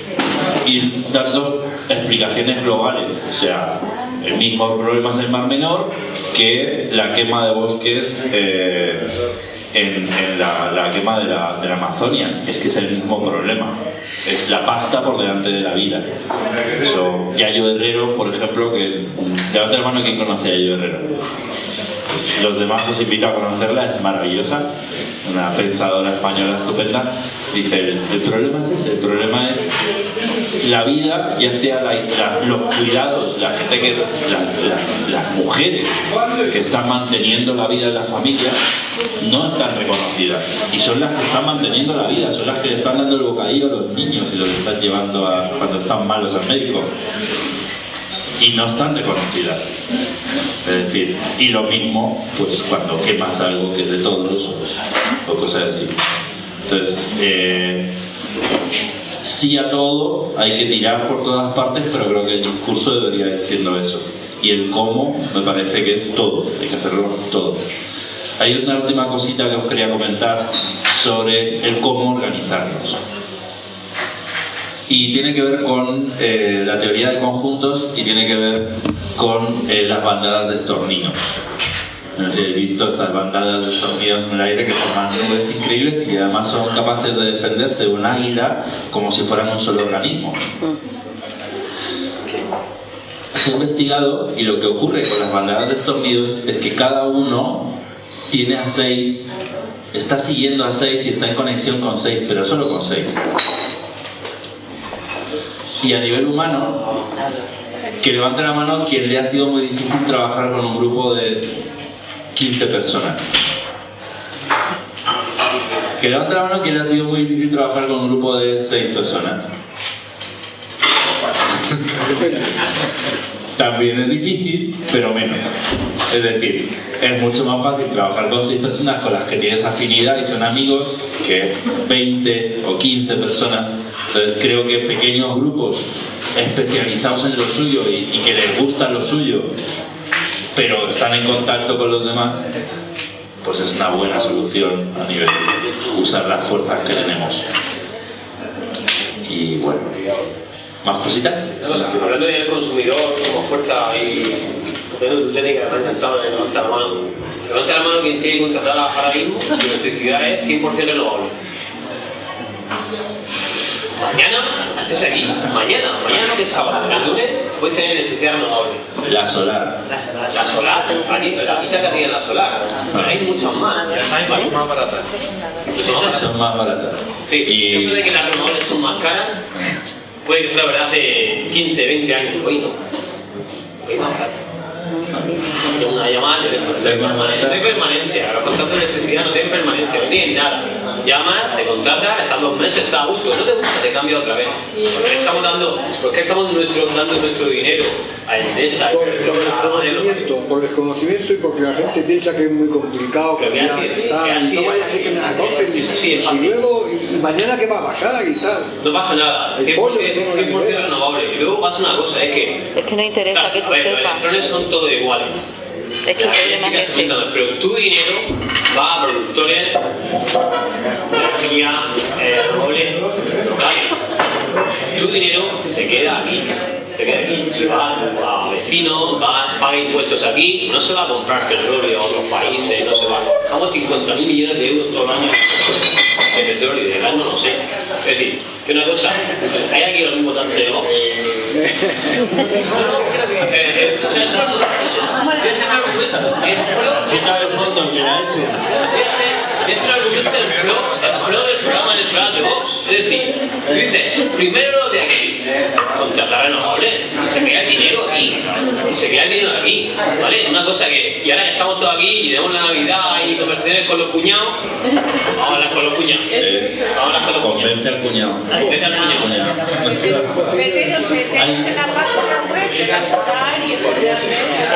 [SPEAKER 2] ir dando explicaciones globales. O sea, el mismo problema es el mar menor que la quema de bosques eh, en, la quema de la, de la Amazonia. Es que es el mismo problema. Es la pasta por delante de la vida. Eso, Yayo Herrero, por ejemplo, que levanta la mano quien conoce a Yayo Herrero. Los demás os invito a conocerla, es maravillosa, una pensadora española estupenda. Dice, el, el problema es ese, el problema es la vida, ya sea los cuidados, la gente que, la- la- las mujeres que están manteniendo la vida en la familia, no están reconocidas. Y son las que están manteniendo la vida, son las que le están dando el bocadillo a los niños y los están llevando a, cuando están malos al médico y no están reconocidas. Es decir, y lo mismo pues cuando quemas algo que es de todos o cosas así. Entonces, eh, sí a todo, hay que tirar por todas partes, pero creo que el discurso debería ir siendo eso. Y el cómo me parece que es todo, hay que hacerlo todo. Hay una última cosita que os quería comentar sobre el cómo organizarnos y tiene que ver con eh, la teoría de conjuntos y tiene que ver con eh, las bandadas de estorninos. No sé habéis visto estas bandadas de estorninos en el aire que forman nubes increíbles y que además son capaces de defenderse de un águila como si fueran un solo organismo. Se ha investigado y lo que ocurre con las bandadas de estornidos es que cada uno tiene a seis, está siguiendo a seis y está en conexión con seis, pero solo con seis. Y a nivel humano, que levante la mano quien le ha sido muy difícil trabajar con un grupo de 15 personas. Que levante la mano quien le ha sido muy difícil trabajar con un grupo de 6 personas. También es difícil, pero menos. Es decir, es mucho más fácil trabajar con 6 personas con las que tienes afinidad y son amigos que 20 o 15 personas. Entonces creo que pequeños grupos especializados en lo suyo y, y que les gusta lo suyo, pero están en contacto con los demás, pues es una buena solución a nivel de usar las fuerzas que tenemos. Y bueno, ¿más cositas?
[SPEAKER 9] Hablando del consumidor como fuerza y técnica, me ha encantado de levantar la mano. Levanta la mano quien tiene contratada ahora mismo, su electricidad es 100% renovable. Mañana, estés aquí, mañana, mañana que es sábado, el lunes, puedes tener electricidad renovable.
[SPEAKER 2] La solar.
[SPEAKER 9] La solar, aquí, la quita que tiene la solar, pero hay muchas más.
[SPEAKER 10] Hay más baratas.
[SPEAKER 2] Son más baratas.
[SPEAKER 9] Sí,
[SPEAKER 2] Y-
[SPEAKER 9] eso de que las renovables son más caras, puede que fuera verdad hace 15, 20 años, hoy no. Hoy más caro. Tengo una llamada de teléfono.
[SPEAKER 2] Permanencia.
[SPEAKER 9] De permanencia. Los contratos de electricidad no tienen permanencia, no tienen nada. Llamas, te contratas, estás dos meses, estás a gusto, no te gusta, te cambia otra vez. Porque estamos dando, porque estamos nuestro, dando nuestro dinero a Endesa y
[SPEAKER 8] Por, por desconocimiento, por desconocimiento y porque la gente piensa que es muy complicado, que ya está,
[SPEAKER 9] que
[SPEAKER 8] y
[SPEAKER 9] así
[SPEAKER 8] no vaya a ser que me la tosen, y, luego, y, mañana qué va a pasar y tal.
[SPEAKER 9] No pasa nada,
[SPEAKER 8] El
[SPEAKER 9] 100%,
[SPEAKER 8] pollo que tengo en la
[SPEAKER 9] 100%
[SPEAKER 8] nevera.
[SPEAKER 9] renovable. Y luego pasa una cosa, es que
[SPEAKER 7] Es que no interesa que se
[SPEAKER 9] ver, los
[SPEAKER 7] sepa.
[SPEAKER 9] electrones son todos iguales.
[SPEAKER 7] Es que
[SPEAKER 9] se pero tu dinero va a productores de energía eh, locales. Tu dinero se queda aquí. Se queda aquí. Si va a vecinos, va, paga impuestos aquí, no se va a comprar petróleo a otros países, no se va. Estamos 50.000 millones de euros todo el año de petróleo y de gas, no lo sé. Es decir, que una cosa, hay aquí los mismos tantos de Vox. O sea, eso es eso- es un argumento. El
[SPEAKER 2] fondo, que la
[SPEAKER 9] es un argumento del pro, el pro del programa electoral de Vox. Es decir, dice, primero lo de aquí, contratar renovables, y se queda el dinero aquí, y se queda el dinero aquí, ¿vale? Una cosa que, y ahora que estamos todos aquí y tenemos la Navidad y conversaciones con los cuñados, vamos a hablar con los cuñados. Vamos a hablar con los cuñados.
[SPEAKER 2] Convence al cuñado.
[SPEAKER 9] Vete al cuñado.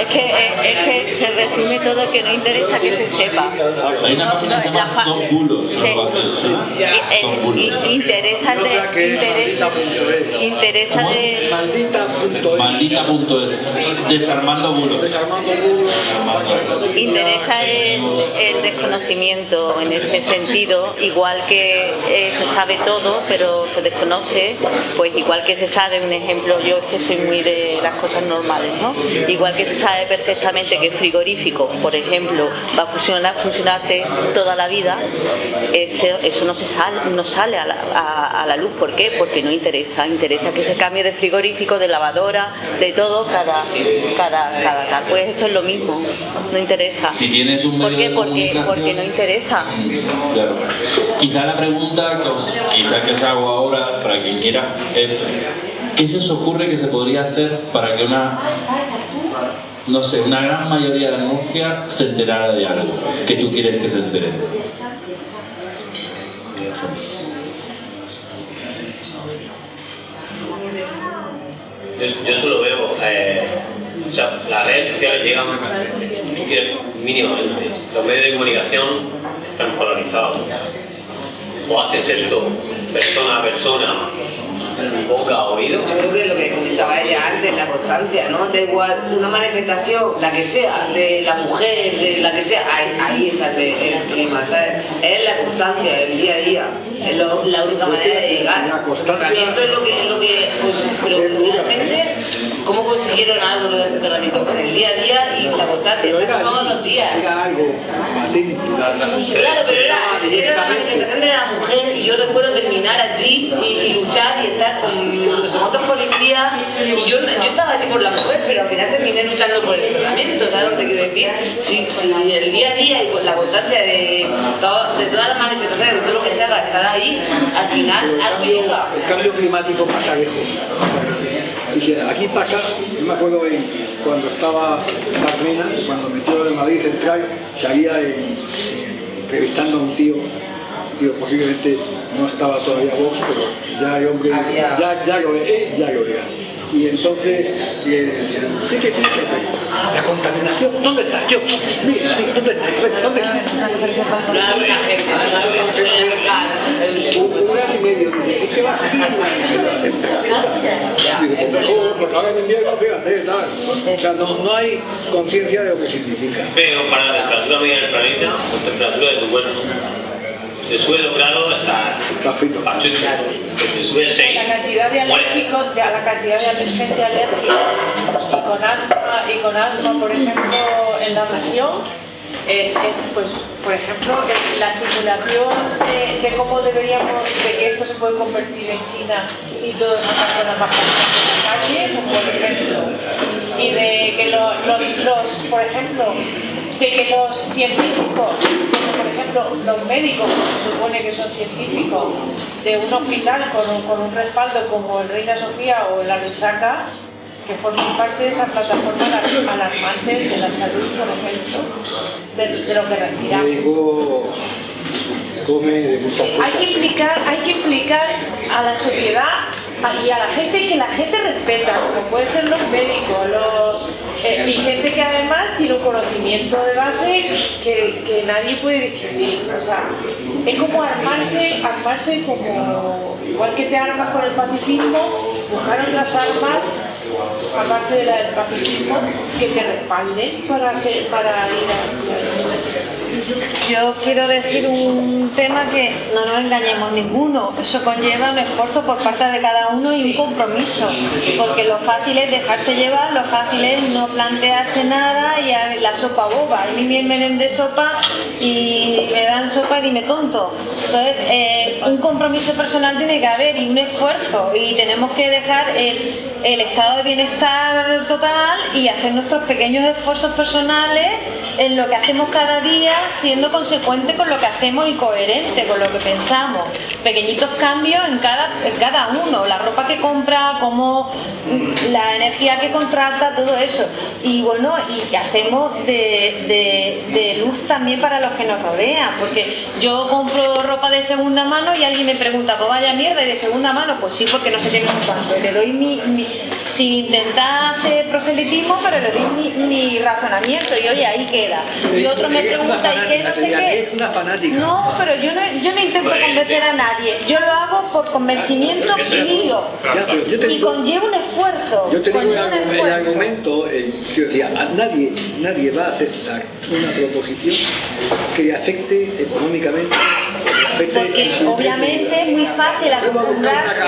[SPEAKER 7] Es que, es, es que se resume todo que no interesa que se sepa.
[SPEAKER 2] Hay una página que se
[SPEAKER 7] La
[SPEAKER 2] llama Stop Bulos. Bulos.
[SPEAKER 7] y- interesa de, interesa,
[SPEAKER 8] maldita.es.
[SPEAKER 7] interesa de,
[SPEAKER 8] Maldita.es.
[SPEAKER 2] Desarmando bulos.
[SPEAKER 7] Interesa el, desconocimiento en ese sentido, igual que eh, se sabe todo, pero se desconoce, pues igual que se sabe, un ejemplo, yo es que soy muy de las cosas normales, ¿no? Igual que se sabe perfectamente que el frigorífico, por ejemplo, va a funcionar, funcionarte toda la vida, eso, eso no se sale, no sale a la, a- a la luz. ¿Por qué? Porque no interesa. Interesa que se cambie de frigorífico, de lavadora, de todo cada, cada, cada tal. Pues esto es lo mismo, no interesa.
[SPEAKER 2] Si tienes un
[SPEAKER 7] ¿Por
[SPEAKER 2] medio
[SPEAKER 7] qué?
[SPEAKER 2] de
[SPEAKER 7] Porque, porque no interesa.
[SPEAKER 2] Claro. Quizá la pregunta que os, quizá que os hago ahora, para quien quiera, es ¿qué se os ocurre que se podría hacer para que una, no sé, una gran mayoría de Murcia se enterara de algo que tú quieres que se entere?
[SPEAKER 9] Yo, yo solo veo, eh, sea, las redes sociales llegan mínimamente. Los medios de comunicación están polarizados. O haces esto persona a persona, boca a oído.
[SPEAKER 5] Yo creo que lo que comentaba ella antes, la constancia, ¿no? Da igual, una manifestación, la que sea, de la mujer, de la que sea, ahí, ahí está el, el clima, ¿sabes? Es la constancia, el día a día, es lo- la única manera de llegar. Soterramiento es lo que, es lo que pues, pero realmente, ¿cómo consiguieron algo lo del soterramiento? Con el día a día y la
[SPEAKER 8] era,
[SPEAKER 5] todos los días.
[SPEAKER 8] era algo.
[SPEAKER 5] Claro, pero era, era la manifestación de la mujer y yo recuerdo terminar allí y, y luchar y estar con no sé cuántos policías y yo, yo estaba allí por la mujer, pero al final terminé luchando por el tratamiento, ¿sabes lo que quiero decir? Si, si el día a día y con la constancia de, todo- de todas las manifestaciones, de todo lo que se haga, estar ahí, al final
[SPEAKER 8] El
[SPEAKER 5] algo
[SPEAKER 8] cambio,
[SPEAKER 5] llega.
[SPEAKER 8] el cambio climático pasa lejos. Dice, aquí pasa, yo me acuerdo en- cuando estaba Carmena, cuando metió de Madrid Central, salía en- entrevistando a un tío, tío posiblemente no estaba todavía vos, pero ya el hombre, ya, ya lo ya lo era. Y entonces ¿usted qué piensa? La contaminación, ¿dónde está? Yo, mira, ¿dónde está? ¿Dónde está?
[SPEAKER 5] La gente,
[SPEAKER 8] Un, un año y medio, dice, ¿y qué va a Digo, mejor, porque ahora en invierno, fíjate, tal. O sea, no, hay conciencia de lo que significa.
[SPEAKER 9] Pero para la temperatura media del planeta, la temperatura de tu cuerpo, te sube dos grados hasta
[SPEAKER 8] Está frito.
[SPEAKER 9] Te sube seis.
[SPEAKER 6] La cantidad de alérgicos, de, la cantidad de gente alérgica con asma, y con asma, por ejemplo, en la región, es, es, pues, por ejemplo, la simulación de, cómo deberíamos, de que esto se puede convertir en China y todas esas personas bajan en la calle, por ejemplo, y de que lo, los, los, por ejemplo, de que los científicos, como por ejemplo los médicos, que se supone que son científicos, de un hospital con un, con un respaldo como el Reina Sofía o el Arisaca, que forman parte de esa plataforma alarmante de la salud, por ejemplo, de, de lo que respiramos. Hay que implicar, hay que implicar a la sociedad y a la gente que la gente respeta, como pueden ser los médicos, los, eh, y gente que además tiene un conocimiento de base que, que nadie puede discutir. O sea, es como armarse, armarse como, igual que te armas con el pacifismo, buscar otras armas aparte del pacifismo, que te respalden para, hacer, para ir a...
[SPEAKER 1] Yo quiero decir un tema que no nos engañemos ninguno. Eso conlleva un esfuerzo por parte de cada uno y un compromiso. Porque lo fácil es dejarse llevar, lo fácil es no plantearse nada y la sopa boba. A mí me den de sopa y me dan sopa y dime tonto. Entonces, eh, un compromiso personal tiene que haber y un esfuerzo. Y tenemos que dejar el estado de bienestar total y hacer nuestros pequeños esfuerzos personales en lo que hacemos cada día siendo consecuente con lo que hacemos y coherente con lo que pensamos. Pequeñitos cambios en cada, cada uno, la ropa que compra, como la energía que contrata, todo eso. Y bueno, y que hacemos de, de, luz también para los que nos rodean, porque yo compro ropa de segunda mano y alguien me pregunta, pues vaya mierda, ¿y de segunda mano? Pues sí, porque no sé qué me cuánto. Le doy mi, sin intentar hacer proselitismo, pero le doy mi, mi razonamiento y oye, ahí queda. Y otro me pregunta, ¿y qué no sé qué? No, pero yo no, yo no intento convencer a nadie. Yo lo hago por convencimiento mío. Y conlleva un esfuerzo.
[SPEAKER 8] Yo te digo el, argumento, eh, yo decía, a nadie, nadie va a aceptar una proposición que le afecte económicamente
[SPEAKER 1] porque obviamente es muy fácil acostumbrarse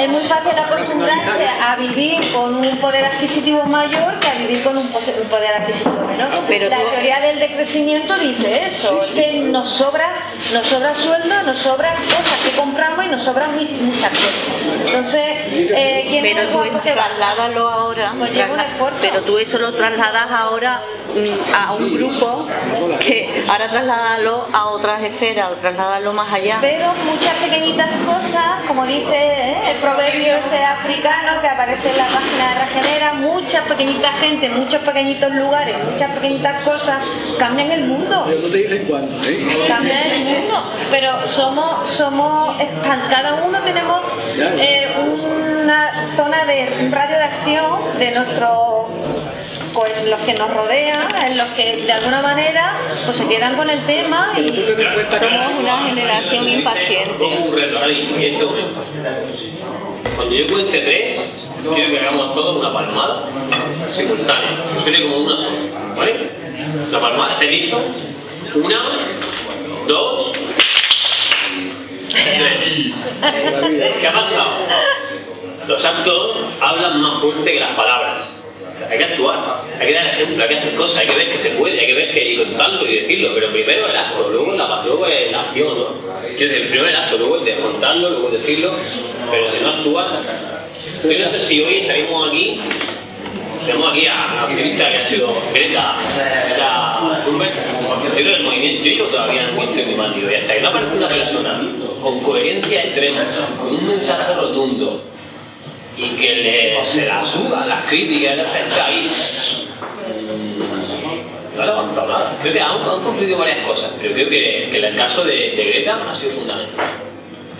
[SPEAKER 1] es muy fácil acostumbrarse a vivir con un poder adquisitivo mayor que a vivir con un poder adquisitivo menor. Ah, la teoría del decrecimiento dice eso que nos sobra nos sobra sueldo nos sobran cosas que compramos y nos sobran muchas cosas. Entonces eh, ¿quién
[SPEAKER 7] pero tú trasládalo ahora pero tú eso lo trasladas ahora mm, a un grupo que ahora trasládalo a otras esferas o más allá.
[SPEAKER 1] Pero muchas pequeñitas cosas, como dice ¿eh? el proverbio ese africano que aparece en la página de Regenera, muchas pequeñitas gente, muchos pequeñitos lugares, muchas pequeñitas cosas cambian el mundo.
[SPEAKER 8] Pero no te dicen cuándo, ¿eh?
[SPEAKER 1] Cambian el mundo. Pero somos, somos, cada uno tenemos eh, una zona de un radio de acción de nuestro pues los que nos rodean, en los que de alguna manera pues se quedan con el tema y
[SPEAKER 7] somos una generación impaciente.
[SPEAKER 9] Cuando yo cuente tres, quiero que hagamos todos una palmada simultánea, que suene como una sola, ¿vale? La palmada, ¿estáis listos? Una, dos, tres. ¿Qué ha pasado? Los actos hablan más fuerte que las palabras hay que actuar, hay que dar ejemplo, hay que hacer cosas, hay que ver que se puede, hay que ver que y contarlo y decirlo, pero primero el acto, luego la, luego la acción, ¿no? Quiero decir, primero el acto, luego el de contarlo, luego decirlo, pero si no actúa, yo no sé si hoy estaríamos aquí, tenemos aquí a la activista que ha sido Greta, Greta Thunberg, yo creo que el movimiento, yo todavía en el movimiento climático y hasta que no aparece una persona con coherencia extrema, con un mensaje rotundo, y que le, se la sudan las críticas, él está ahí. No ha levantado nada. Creo que han, han confluido varias cosas, pero creo que, que el caso de, de, Greta ha sido fundamental.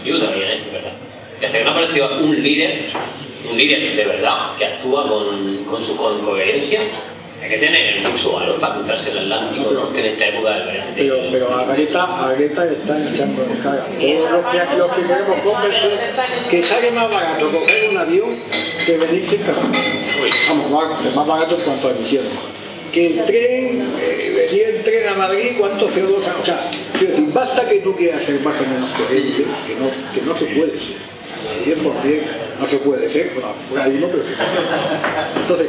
[SPEAKER 9] Yo todavía esto, ¿verdad? Que hasta que no ha aparecido un líder, un líder de verdad, que actúa con, con su con coherencia, hay que tener mucho valor para cruzarse el Atlántico Norte en esta época del verano.
[SPEAKER 8] Pero, pero a Greta, a Greta están echando en cara. Todos los que, los que queremos convencer que sale más barato coger un avión que venirse en carro. Vamos, es más barato en cuanto a emisiones. Que el tren, eh, el tren a Madrid, ¿cuánto CO2? O sea, quiero decir, basta que tú quieras ser más o menos coherente, que no, que no se puede ser. 100% no se puede ser, bueno, hay uno, pero Entonces,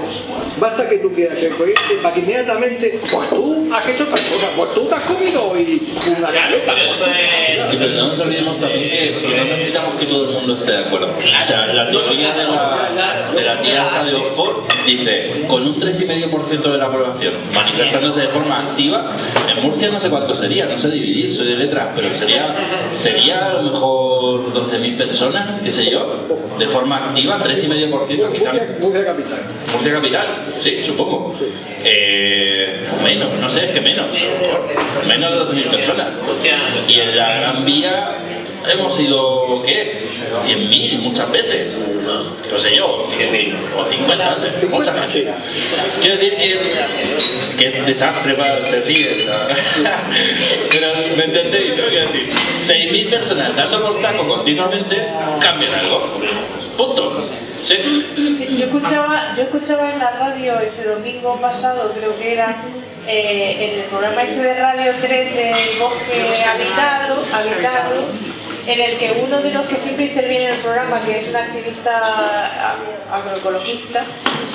[SPEAKER 8] basta que tú quieras ser coherente para que inmediatamente, pues tú has hecho otra cosa, pues tú te has comido hoy una galleta.
[SPEAKER 2] Sí, pero no nos olvidemos también que, que no necesitamos que todo el mundo esté de acuerdo. O sea, la teoría de la, de la tía esta de Oxford dice, con un 3,5% de la población manifestándose de forma activa, en Murcia no sé cuánto sería, no sé dividir, soy de letras, pero sería, sería a lo mejor 12.000 personas, qué sé yo, de forma activa, 3,5% capital.
[SPEAKER 8] Murcia capital.
[SPEAKER 2] Murcia capital, sí, supongo. Eh, menos, no sé, es que menos. Menos de 12.000 personas. Y en la Gran Vía hemos ido, ¿qué? 100.000 muchas veces. No sé yo, 100.000 o 50, no sé, mucha gente. Quiero decir que, que es desastre para se ríe. ¿no? Pero, ¿me entendéis? no? Quiero decir, 6.000 personas dando por saco continuamente cambian algo. Punto.
[SPEAKER 6] Yo escuchaba, yo escuchaba en la radio este domingo pasado, creo que era, eh, en el programa este de Radio 3 del Bosque Habitado, Habitado, en el que uno de los que siempre interviene en el programa, que es un activista agroecologista,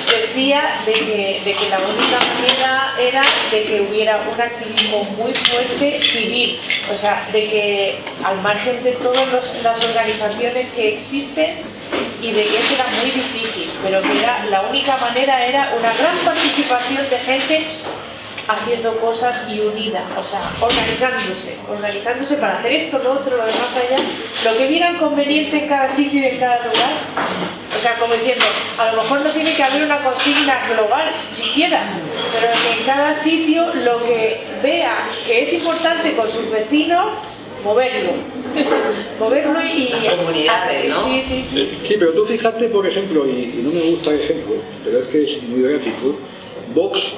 [SPEAKER 6] decía de que, la única manera era de que hubiera un activismo muy fuerte civil, o sea, de que al margen de todas las organizaciones que existen, y de que eso era muy difícil, pero que era, la única manera era una gran participación de gente haciendo cosas y unida, o sea, organizándose, organizándose para hacer esto, lo otro, lo demás allá, lo que vieran conveniente en cada sitio y en cada lugar. O sea, como diciendo, a lo mejor no tiene que haber una consigna global, siquiera, pero que en cada sitio lo que vea que es importante con sus vecinos, moverlo. moverlo y...
[SPEAKER 5] Comunidades, ¿no?
[SPEAKER 6] Sí, sí, sí.
[SPEAKER 8] Sí, pero tú fíjate, por ejemplo, y, y no me gusta el ejemplo, pero es que es muy gráfico, Vox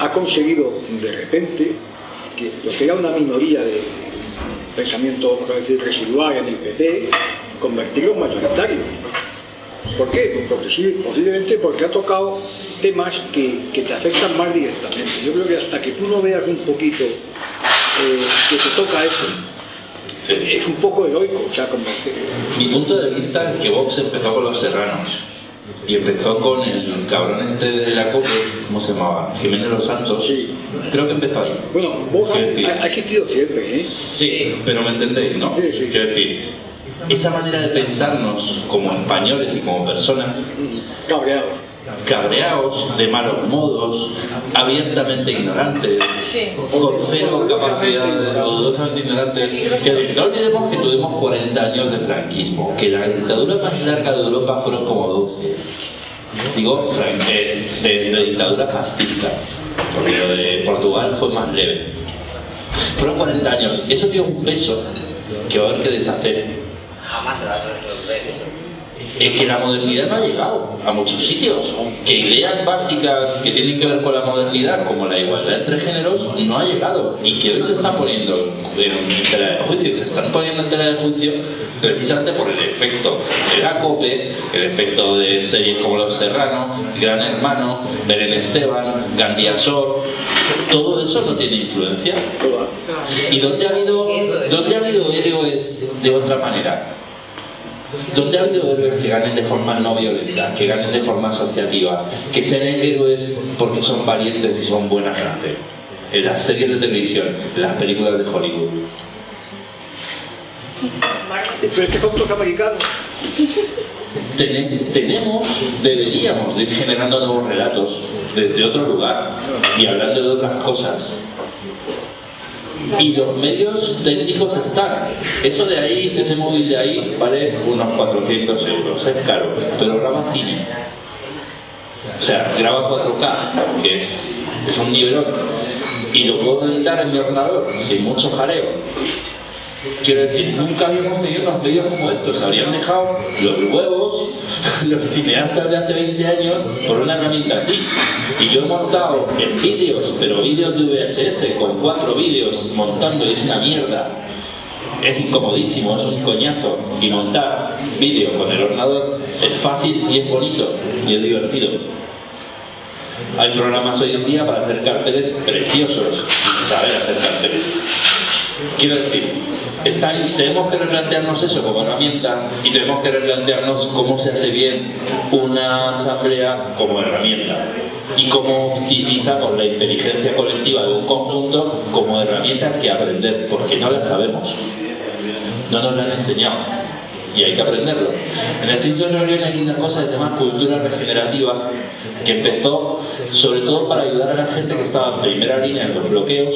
[SPEAKER 8] ha conseguido de repente que lo que era una minoría de pensamiento, vamos a decir, residual en el PP, convertirlo en mayoritario. ¿Por qué? Porque sí, posiblemente porque ha tocado temas que, que te afectan más directamente. Yo creo que hasta que tú no veas un poquito eh, que te toca eso, es un poco heroico, o sea, como que-
[SPEAKER 2] Mi punto de vista es que Vox empezó con los serranos y empezó con el cabrón este de la COPE, ¿cómo se llamaba? Jiménez Los Santos. Creo que empezó ahí.
[SPEAKER 8] Bueno,
[SPEAKER 2] decir,
[SPEAKER 8] ha, existido siempre, ¿eh?
[SPEAKER 2] Sí, pero me entendéis, ¿no? Quiero decir, esa manera de pensarnos como españoles y como personas
[SPEAKER 8] cabreados,
[SPEAKER 2] cabreados, de malos modos, abiertamente ignorantes, con cero capacidad de dudosamente ignorantes. Que no olvidemos que tuvimos 40 años de franquismo, que la dictadura más larga de Europa fueron como 12. Digo, fran- eh, de, de dictadura fascista, porque lo de Portugal fue más leve. Fueron 40 años. Eso tiene un peso que va a haber que deshacer.
[SPEAKER 9] Jamás se va a resolver eso.
[SPEAKER 2] Es que la modernidad no ha llegado a muchos sitios. Que ideas básicas que tienen que ver con la modernidad, como la igualdad entre géneros, no ha llegado. Y que hoy se están poniendo en, tela de juicio. Y se están poniendo en tela de juicio precisamente por el efecto de la COPE, el efecto de series como Los Serrano, Gran Hermano, Belén Esteban, Gandía Sor. Todo eso no tiene influencia. ¿Y dónde ha habido, dónde ha habido héroes de otra manera? ¿Dónde ha habido héroes que ganen de forma no violenta, que ganen de forma asociativa, que sean héroes porque son valientes y son buena gente? En las series de televisión, en las películas de Hollywood.
[SPEAKER 8] Pero es que son todos americanos.
[SPEAKER 2] Tene- tenemos, deberíamos de ir generando nuevos relatos desde otro lugar y hablando de otras cosas. Y los medios técnicos están. Eso de ahí, ese móvil de ahí, vale unos 400 euros, es caro, pero graba cine. O sea, graba 4K, que es, es un nivelón, y lo puedo editar en mi ordenador sin mucho jaleo. Quiero decir, nunca habíamos tenido unos medios como estos. Habrían dejado los huevos, los cineastas de hace 20 años, por una herramienta así. Y yo he montado en vídeos, pero vídeos de VHS, con cuatro vídeos montando, y es una mierda. Es incomodísimo, es un coñazo. Y montar vídeo con el ordenador es fácil y es bonito y es divertido. Hay programas hoy en día para hacer carteles preciosos saber hacer carteles. Quiero decir, tenemos que replantearnos eso como herramienta y tenemos que replantearnos cómo se hace bien una asamblea como herramienta. Y cómo utilizamos la inteligencia colectiva de un conjunto como herramienta que aprender, porque no la sabemos, no nos la han enseñado y hay que aprenderlo. En Extinction Rebellion hay una cosa que se llama cultura regenerativa que empezó sobre todo para ayudar a la gente que estaba en primera línea en los bloqueos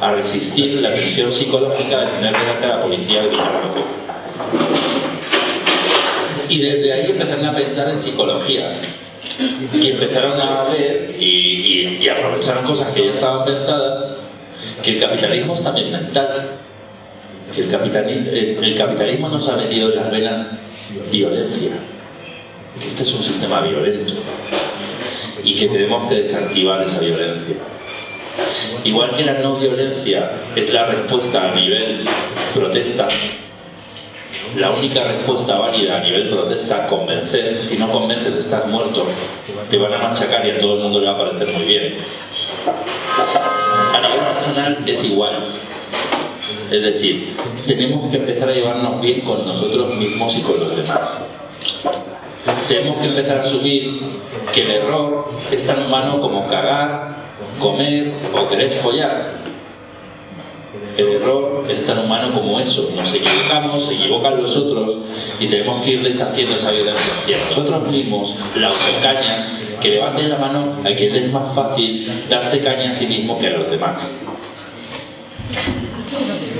[SPEAKER 2] a resistir la presión psicológica de tener delante a la policía gritando. Y desde ahí empezaron a pensar en psicología. Y empezaron a ver y, y, y aprovecharon cosas que ya estaban pensadas, que el capitalismo es también mental. El capitalismo, el, capitalismo nos ha metido en las venas violencia. Este es un sistema violento. Y que tenemos que desactivar esa violencia. Igual que la no violencia es la respuesta a nivel protesta, la única respuesta válida a nivel protesta, convencer, si no convences estás muerto, te van a machacar y a todo el mundo le va a parecer muy bien. A nivel personal es igual. Es decir, tenemos que empezar a llevarnos bien con nosotros mismos y con los demás. Tenemos que empezar a asumir que el error es tan humano como cagar, comer o querer follar. El error es tan humano como eso. Nos equivocamos, se equivocan los otros y tenemos que ir deshaciendo esa violencia. Y a nosotros mismos, la autocaña, que levante la mano a quien es más fácil darse caña a sí mismo que a los demás.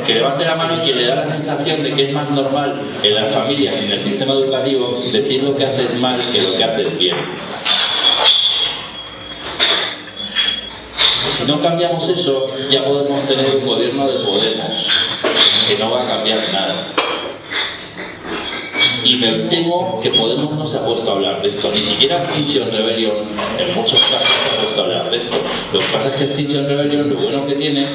[SPEAKER 2] Que levante la mano quien le da la sensación de que es más normal en las familias y en el sistema educativo decir lo que haces mal que lo que haces bien. Si no cambiamos eso, ya podemos tener un gobierno de Podemos, que no va a cambiar nada. Y me temo que Podemos no se ha puesto a hablar de esto, ni siquiera Extinction Rebellion en muchos casos se ha puesto a hablar de esto. Lo que pasa es que Extinction Rebellion lo bueno que tiene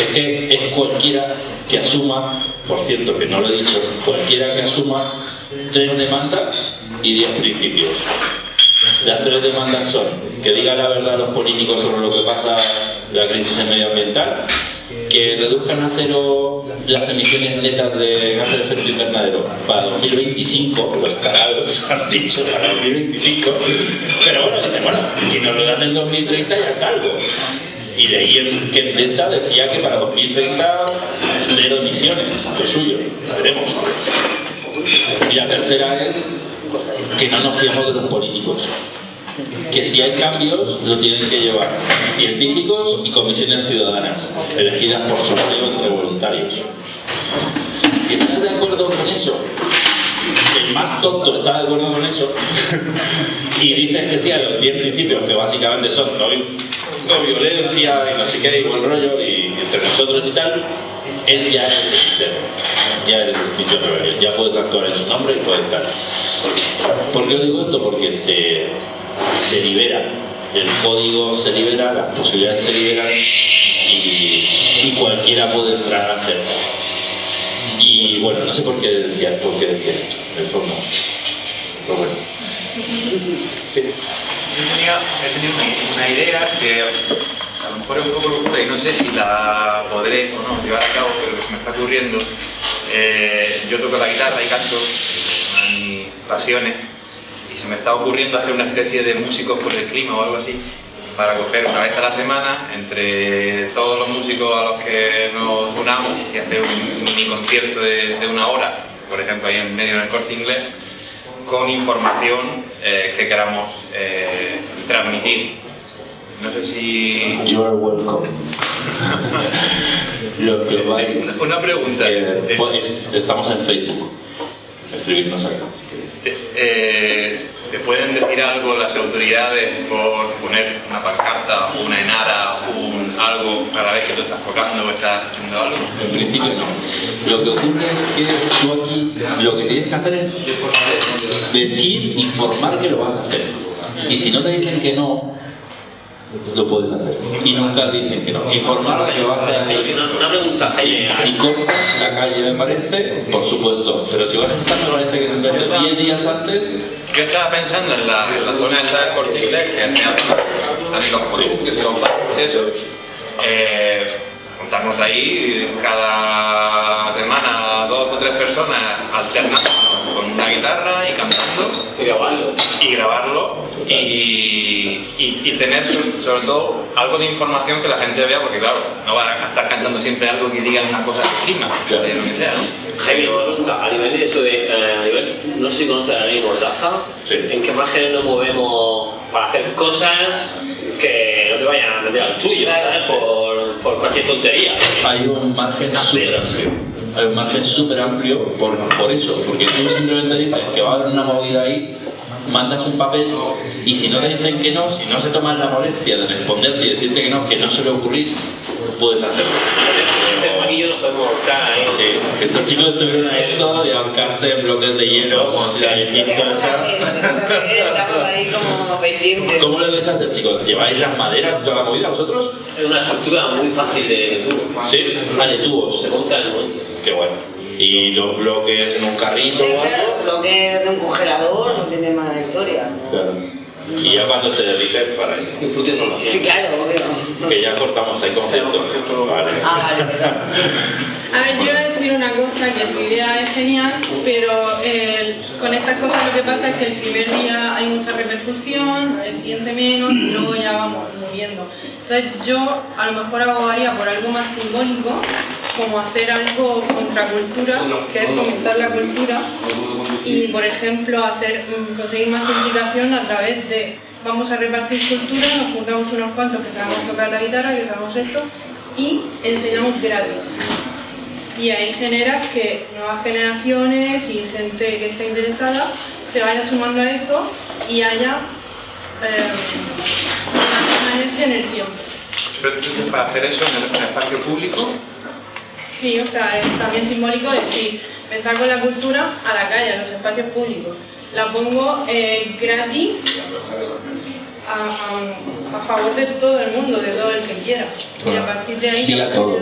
[SPEAKER 2] es que es cualquiera que asuma, por cierto que no lo he dicho, cualquiera que asuma tres demandas y diez principios. Las tres demandas son que digan la verdad a los políticos sobre lo que pasa la crisis medioambiental, que reduzcan a cero las emisiones netas de gases de efecto invernadero para 2025, los tarados han dicho para 2025, pero bueno, dicen, bueno, si nos lo dan en 2030 ya es algo. Y leí en que Endesa decía que para 2030 cero emisiones, lo suyo, veremos. Y la tercera es que no nos fiemos de los políticos. Que si hay cambios, lo tienen que llevar científicos y comisiones ciudadanas, elegidas por sorteo entre voluntarios. Si estás de acuerdo con eso, el más tonto está de acuerdo con eso, y dices que sí a los 10 principios, que básicamente son no, violencia y no sé qué, y buen rollo, y entre nosotros y tal, él ya es el ya eres distinción rebelión, ya puedes actuar en su nombre y puedes estar. ¿Por qué os digo esto? Porque se, se libera, el código se libera, las posibilidades se liberan y, cualquiera puede entrar a hacerlo. Y bueno, no sé por qué decía, por qué decía esto, en fondo. Pero bueno. Sí.
[SPEAKER 11] Yo tenía, tenido una, idea que a lo mejor es un poco locura y no sé si la podré o no llevar a cabo, pero que se me está ocurriendo. Eh, yo toco la guitarra y canto, mis pasiones, y se me está ocurriendo hacer una especie de músicos por el clima o algo así, para coger una vez a la semana entre todos los músicos a los que nos unamos y hacer un mini concierto de, de una hora, por ejemplo ahí en medio en el corte inglés, con información eh, que queramos eh, transmitir. No sé si...
[SPEAKER 2] You are welcome. Lo que vais...
[SPEAKER 11] Una pregunta.
[SPEAKER 2] eh, pues, estamos en Facebook. Escribirnos acá.
[SPEAKER 11] Eh, ¿Te pueden decir algo las autoridades por poner una pancarta, una enara, un algo cada vez que tú estás tocando o estás haciendo algo?
[SPEAKER 2] En principio no. Lo que ocurre es que tú aquí lo que tienes que hacer es decir, informar que lo vas a hacer. Y si no te dicen que no, lo puedes hacer. Y nunca dicen que no. Informar de que vas a hacer.
[SPEAKER 9] Una pregunta.
[SPEAKER 2] Si, si cortas la calle me parece, por supuesto. Pero si vas a estar me parece que se inventó 10 días antes.
[SPEAKER 11] Yo estaba pensando en la, en la zona esta del corte inglés, que hacían también los y y eso. Eh, juntarnos ahí cada semana dos o tres personas alternando una guitarra y cantando
[SPEAKER 9] Y grabarlo.
[SPEAKER 11] y grabarlo y, y- y tener sobre, sobre todo algo de información que la gente vea porque claro, no va a estar cantando siempre algo que diga una cosa de clima, de lo que sea, ¿no?
[SPEAKER 9] Jaime, una pregunta. A nivel de eso, de, eh, a nivel, no sé si conoces la ley Mordaza. ¿En qué márgenes nos movemos para hacer cosas que no te vayan a meter al tuyo, ¿sabes? Por, por cualquier tontería.
[SPEAKER 2] Hay un margen súper amplio. Hay un margen súper amplio por, por eso, porque tú simplemente dices que va a haber una movida ahí, mandas un papel y si no te dicen que no, si no se toman la molestia de responderte y decirte que no, que no suele ocurrir, puedes hacerlo.
[SPEAKER 9] Ahorcar ahí.
[SPEAKER 2] Sí, estos chicos estuvieron a esto y ahorcarse en bloques de hielo, como si la habéis visto esa.
[SPEAKER 5] Estamos ahí como pendientes.
[SPEAKER 2] ¿Cómo lo vais a hacer, chicos? ¿Lleváis las maderas y toda la movida vosotros?
[SPEAKER 9] Es una estructura muy fácil de tubo.
[SPEAKER 2] Sí, ah, de tubos.
[SPEAKER 9] Se monta en el momento.
[SPEAKER 2] Qué bueno. Y los bloques en un carrito.
[SPEAKER 5] Sí, claro, lo que es de un congelador no tiene más historia.
[SPEAKER 2] Claro. Y ya cuando se derrite, para ahí.
[SPEAKER 5] Sí, claro, obvio.
[SPEAKER 2] Que ya cortamos ahí conceptos. Vale.
[SPEAKER 5] Ah, vale, verdad.
[SPEAKER 12] A ver, yo decir una cosa, que tu idea es genial, pero eh, con estas cosas lo que pasa es que el primer día hay mucha repercusión, el siguiente menos, y luego ya vamos moviendo. Entonces yo a lo mejor abogaría por algo más simbólico, como hacer algo contracultura, que es fomentar la cultura, y por ejemplo hacer mm, conseguir más implicación a través de vamos a repartir cultura, nos juntamos unos cuantos que sabemos tocar la guitarra, que sabemos esto, y enseñamos gratis. Y ahí generas que nuevas generaciones y gente que esté interesada se vaya sumando a eso y haya eh, una permanencia en el tiempo.
[SPEAKER 11] Pero tú, para hacer eso en el, en el espacio público,
[SPEAKER 12] Sí, o sea, es también simbólico decir, me saco la cultura a la calle, a los espacios públicos. La pongo eh, gratis a, a- a favor de todo el mundo, de todo el que quiera. Y a partir de ahí...
[SPEAKER 2] Sí a todo.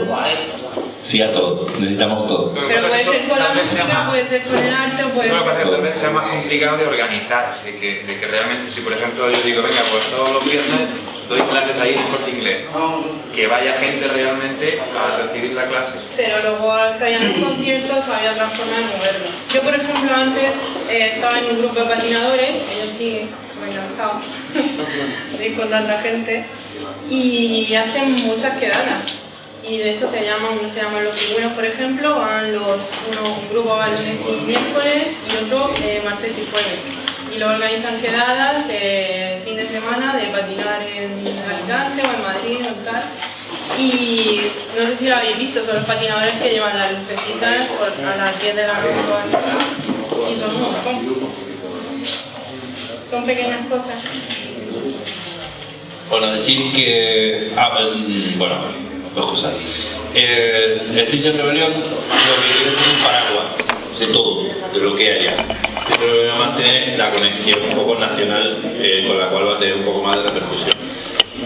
[SPEAKER 2] Sí a todo. Necesitamos todo.
[SPEAKER 11] Que
[SPEAKER 12] Pero puede
[SPEAKER 11] que
[SPEAKER 12] ser con la música,
[SPEAKER 11] más-
[SPEAKER 12] puede ser con el arte puede
[SPEAKER 11] Bueno,
[SPEAKER 12] ser...
[SPEAKER 11] parece que tal vez sea más complicado de organizar, de que, de que realmente, si por ejemplo yo digo, venga, pues todos los viernes doy clases ahí en el corte inglés, que vaya gente realmente a recibir la clase.
[SPEAKER 12] pero luego ya en los conciertos había otra forma de moverlo. Yo, por ejemplo, antes eh, estaba en un grupo de patinadores, ellos sí, de con tanta gente, y hacen muchas quedadas. Y de hecho se llaman, uno se llaman los pingüinos, por ejemplo, van los, uno, un grupo va lunes y miércoles y otro eh, martes y jueves. Y luego organizan quedadas eh, fin de semana de patinar en Alicante o en Madrid o en tal. Y no sé si lo habéis visto, son los patinadores que llevan las lucecitas a las 10 de la noche o así. Y son un montón. Son pequeñas cosas.
[SPEAKER 2] Bueno, decir que. Ah, mm, bueno, dos cosas. Eh, Extinction Rebellion lo que quiere es un paraguas de todo, de lo que haya. Extinction Rebellion además tiene la conexión un poco nacional eh, con la cual va a tener un poco más de repercusión.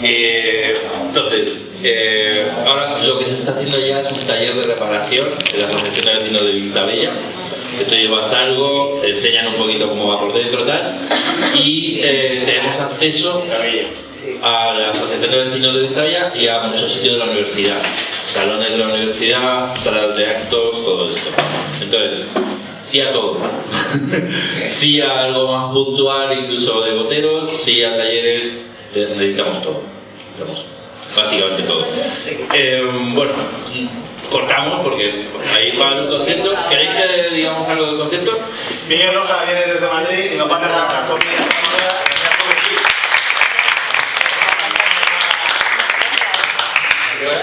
[SPEAKER 2] Eh, entonces, eh, ahora lo que se está haciendo ya es un taller de reparación de la Asociación de Vecinos de Vista Bella. Que tú llevas algo, te enseñan un poquito cómo va por dentro tal, y eh, tenemos acceso a la Asociación de Vecinos de Vista Bella y a muchos sitios de la universidad. Salones de la universidad, salas de actos, todo esto. Entonces, sí a todo. sí a algo más puntual, incluso de boteros, sí a talleres, necesitamos todo. Necesitamos básicamente todo. Eh, bueno, cortamos porque ahí va el concierto. ¿Queréis que digamos algo del concierto?
[SPEAKER 13] Miguel Rosa viene desde Madrid y nos va a comida.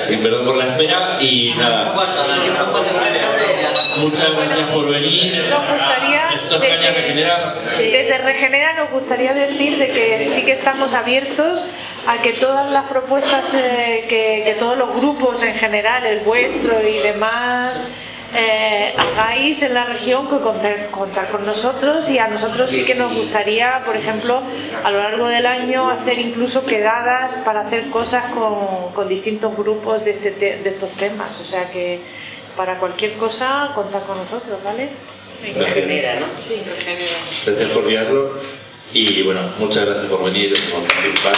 [SPEAKER 2] Y perdón por la espera y nada. Muchas gracias por venir.
[SPEAKER 3] Nos gustaría,
[SPEAKER 2] Esto es Caña Regenera.
[SPEAKER 3] desde Regenera nos gustaría decir de que sí que estamos abiertos a que todas las propuestas, eh, que, que todos los grupos en general, el vuestro y demás, eh, hagáis en la región que contar, contar con nosotros y a nosotros sí que nos gustaría, por ejemplo, a lo largo del año hacer incluso quedadas para hacer cosas con, con distintos grupos de, este te- de estos temas. O sea que para cualquier cosa contar con nosotros, ¿vale?
[SPEAKER 2] Regenera,
[SPEAKER 5] ¿no?
[SPEAKER 3] Sí.
[SPEAKER 2] Gracias por guiarlo. Y bueno, muchas gracias por venir, por participar.